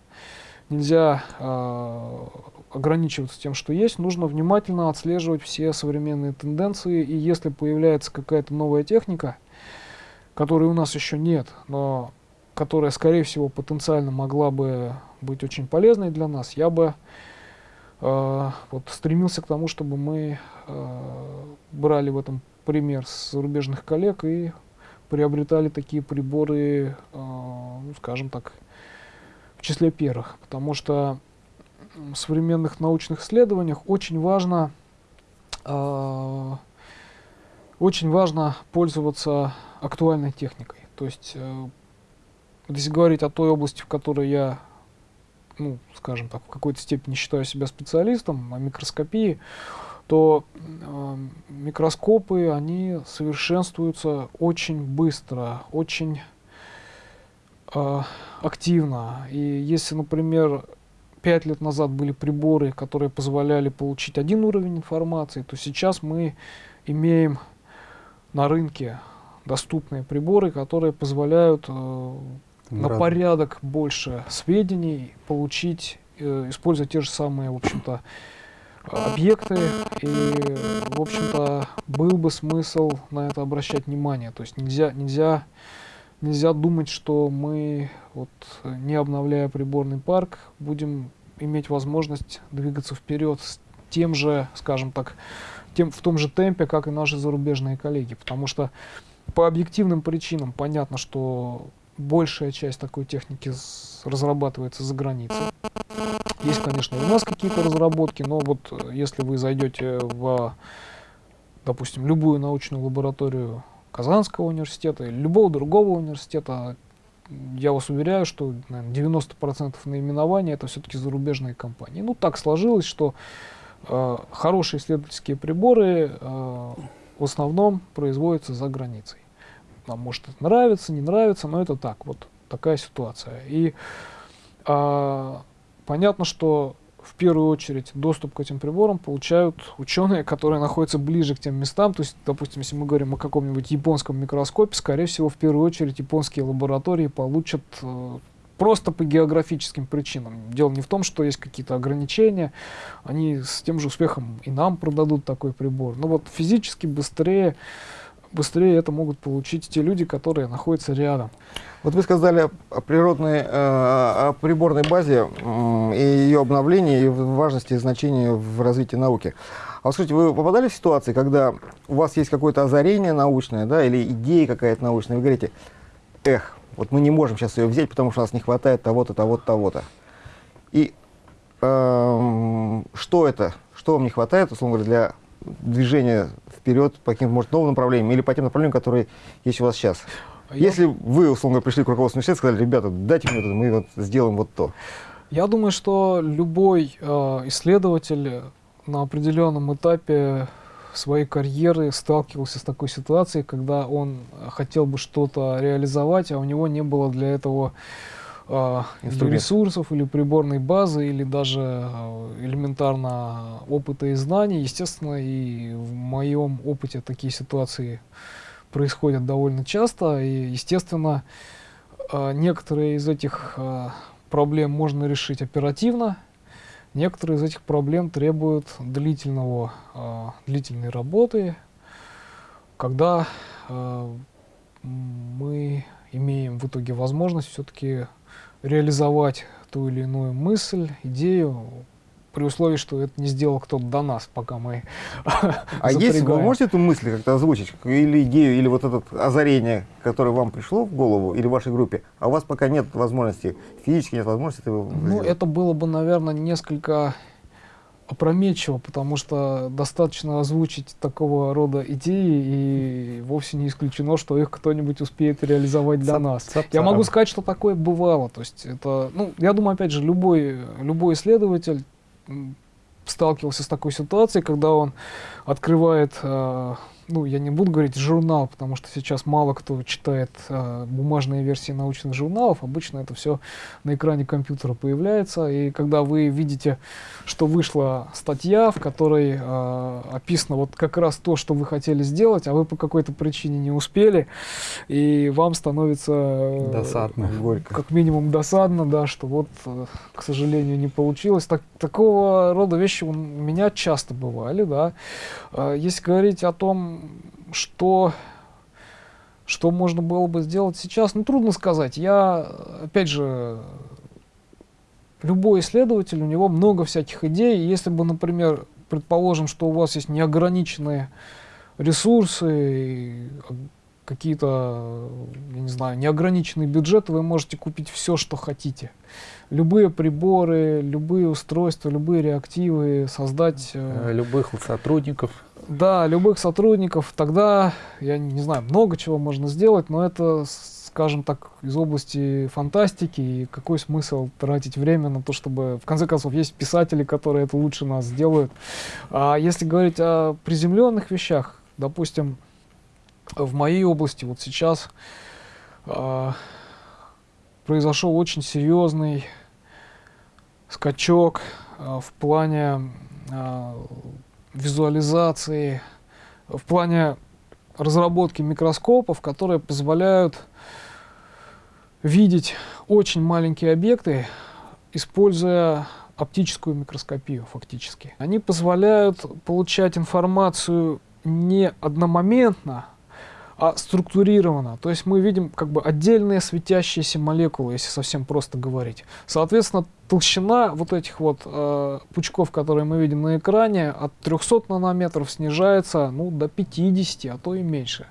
нельзя э, ограничиваться тем, что есть, нужно внимательно отслеживать все современные тенденции, и если появляется какая-то новая техника, которой у нас еще нет, но которая, скорее всего, потенциально могла бы быть очень полезной для нас, я бы э, вот, стремился к тому, чтобы мы э, брали в этом пример с зарубежных коллег и приобретали такие приборы, э, ну, скажем так, в числе первых, потому что в современных научных исследованиях очень важно, э, очень важно пользоваться актуальной техникой. То есть, э, если говорить о той области, в которой я, ну, скажем так, в какой-то степени считаю себя специалистом, о микроскопии, то э, микроскопы, они совершенствуются очень быстро, очень э, активно. И если, например, пять лет назад были приборы, которые позволяли получить один уровень информации, то сейчас мы имеем на рынке доступные приборы, которые позволяют э, на порядок больше сведений получить, э, используя те же самые, в общем-то, объекты. И, в общем-то, был бы смысл на это обращать внимание. То есть нельзя, нельзя, нельзя думать, что мы, вот, не обновляя приборный парк, будем иметь возможность двигаться вперед с тем же, скажем так, тем, в том же темпе, как и наши зарубежные коллеги. Потому что по объективным причинам понятно, что большая часть такой техники разрабатывается за границей. Есть, конечно, у нас какие-то разработки, но вот э, если вы зайдете в, допустим, любую научную лабораторию Казанского университета или любого другого университета, я вас уверяю, что наверное, 90% наименования это все-таки зарубежные компании. Ну, так сложилось, что э, хорошие исследовательские приборы э, в основном производятся за границей. Нам может это нравится, не нравится, но это так, вот такая ситуация. И э, понятно, что в первую очередь доступ к этим приборам получают ученые, которые находятся ближе к тем местам. То есть, допустим, если мы говорим о каком-нибудь японском микроскопе, скорее всего, в первую очередь японские лаборатории получат э, просто по географическим причинам. Дело не в том, что есть какие-то ограничения, они с тем же успехом и нам продадут такой прибор. Но вот физически быстрее быстрее это могут получить те люди, которые находятся рядом. Вот вы сказали о природной, э, о приборной базе и ее обновлении, и важности и значении в развитии науки. А вот скажите, вы попадали в ситуации, когда у вас есть какое-то озарение научное, да, или идея какая-то научная, вы говорите, эх, вот мы не можем сейчас ее взять, потому что у нас не хватает того-то, того-то, того-то. И э, что это? Что вам не хватает, условно говоря, для движения вперед по каким-то, может, новым направлениям или по тем направлениям, которые есть у вас сейчас? А Если я... вы, условно, пришли к руководству университета и сказали, ребята, дайте мне это, мы вот сделаем вот то. Я думаю, что любой э, исследователь на определенном этапе своей карьеры сталкивался с такой ситуацией, когда он хотел бы что-то реализовать, а у него не было для этого э, ресурсов или приборной базы, или даже э, элементарно опыта и знаний. Естественно, и в моем опыте такие ситуации происходят довольно часто. И, естественно, э, некоторые из этих э, проблем можно решить оперативно, некоторые из этих проблем требуют длительного, э, длительной работы, когда мы имеем в итоге возможность все-таки реализовать ту или иную мысль, идею, при условии, что это не сделал кто-то до нас, пока мы А если вы можете эту мысль как-то озвучить, или идею, или вот это озарение, которое вам пришло в голову, или в вашей группе, а у вас пока нет возможности, физически нет возможности этого Ну, сделать? это было бы, наверное, несколько опрометчиво, потому что достаточно озвучить такого рода идеи, и вовсе не исключено, что их кто-нибудь успеет реализовать для нас. Цап я могу сказать, что такое бывало. То есть это, ну, я думаю, опять же, любой, любой исследователь сталкивался с такой ситуацией, когда он открывает э, ну, я не буду говорить журнал, потому что сейчас мало кто читает э, бумажные версии научных журналов. Обычно это все на экране компьютера появляется. И когда вы видите, что вышла статья, в которой э, описано вот как раз то, что вы хотели сделать, а вы по какой-то причине не успели, и вам становится э, досадно, горько. как минимум досадно, да, что вот, э, к сожалению, не получилось. Так, такого рода вещи у меня часто бывали, да. Э, если говорить о том, что, что можно было бы сделать сейчас, ну, трудно сказать. Я, опять же, любой исследователь, у него много всяких идей. Если бы, например, предположим, что у вас есть неограниченные ресурсы, какие-то, я не знаю, неограниченный бюджет, вы можете купить все, что хотите. Любые приборы, любые устройства, любые реактивы, создать... Э, любых сотрудников. Да, любых сотрудников. Тогда, я не знаю, много чего можно сделать, но это, скажем так, из области фантастики. И какой смысл тратить время на то, чтобы... В конце концов, есть писатели, которые это лучше нас сделают. А если говорить о приземленных вещах, допустим, в моей области вот сейчас э, произошел очень серьезный скачок э, в плане э, визуализации, в плане разработки микроскопов, которые позволяют видеть очень маленькие объекты, используя оптическую микроскопию фактически. Они позволяют получать информацию не одномоментно, а структурировано. То есть мы видим как бы отдельные светящиеся молекулы, если совсем просто говорить. Соответственно, толщина вот этих вот э, пучков, которые мы видим на экране, от 300 нанометров снижается ну, до 50, а то и меньше.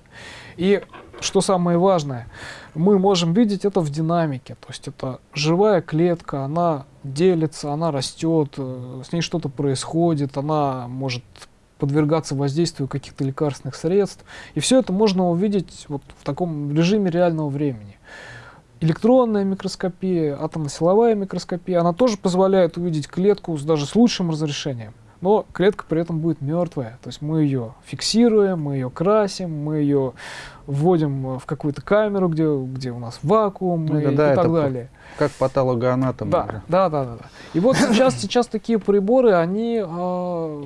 И что самое важное, мы можем видеть это в динамике. То есть это живая клетка, она делится, она растет, э, с ней что-то происходит, она может подвергаться воздействию каких-то лекарственных средств. И все это можно увидеть вот в таком режиме реального времени. Электронная микроскопия, атомно-силовая микроскопия, она тоже позволяет увидеть клетку с, даже с лучшим разрешением. Но клетка при этом будет мертвая. То есть мы ее фиксируем, мы ее красим, мы ее вводим в какую-то камеру, где, где у нас вакуум ну, и, да, и так далее. Как патологоанатом. Да, да, да, да, да. И вот сейчас, сейчас такие приборы, они э,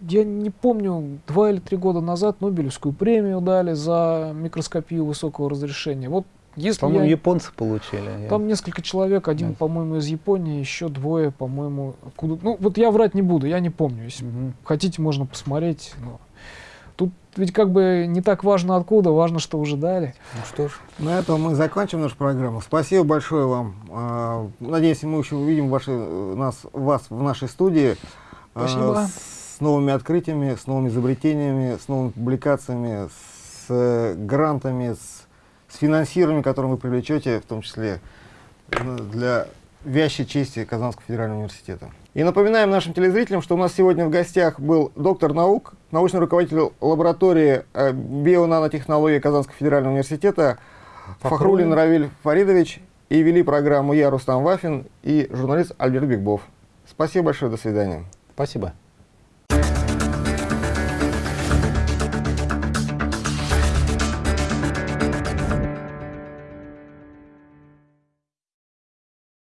я не помню, два или три года назад Нобелевскую премию дали за микроскопию высокого разрешения. Вот если по-моему, я... японцы получили. Там я... несколько человек, один, yes. по-моему, из Японии, еще двое, по-моему, откуда. Ну, вот я врать не буду, я не помню. Если угу. хотите, можно посмотреть. Но... Тут ведь как бы не так важно откуда, важно, что уже дали. Ну что ж, на этом мы закончим нашу программу. Спасибо большое вам. А, надеюсь, мы еще увидим ваши, нас, вас в нашей студии. А, Спасибо с новыми открытиями, с новыми изобретениями, с новыми публикациями, с э, грантами, с, с финансированием, которое вы привлечете, в том числе для вящей чести Казанского федерального университета. И напоминаем нашим телезрителям, что у нас сегодня в гостях был доктор наук, научный руководитель лаборатории э, бионанотехнологии Казанского федерального университета Фахрулин Равиль Фаридович и вели программу я, Рустам Вафин и журналист Альберт Бигбов. Спасибо большое, до свидания. Спасибо.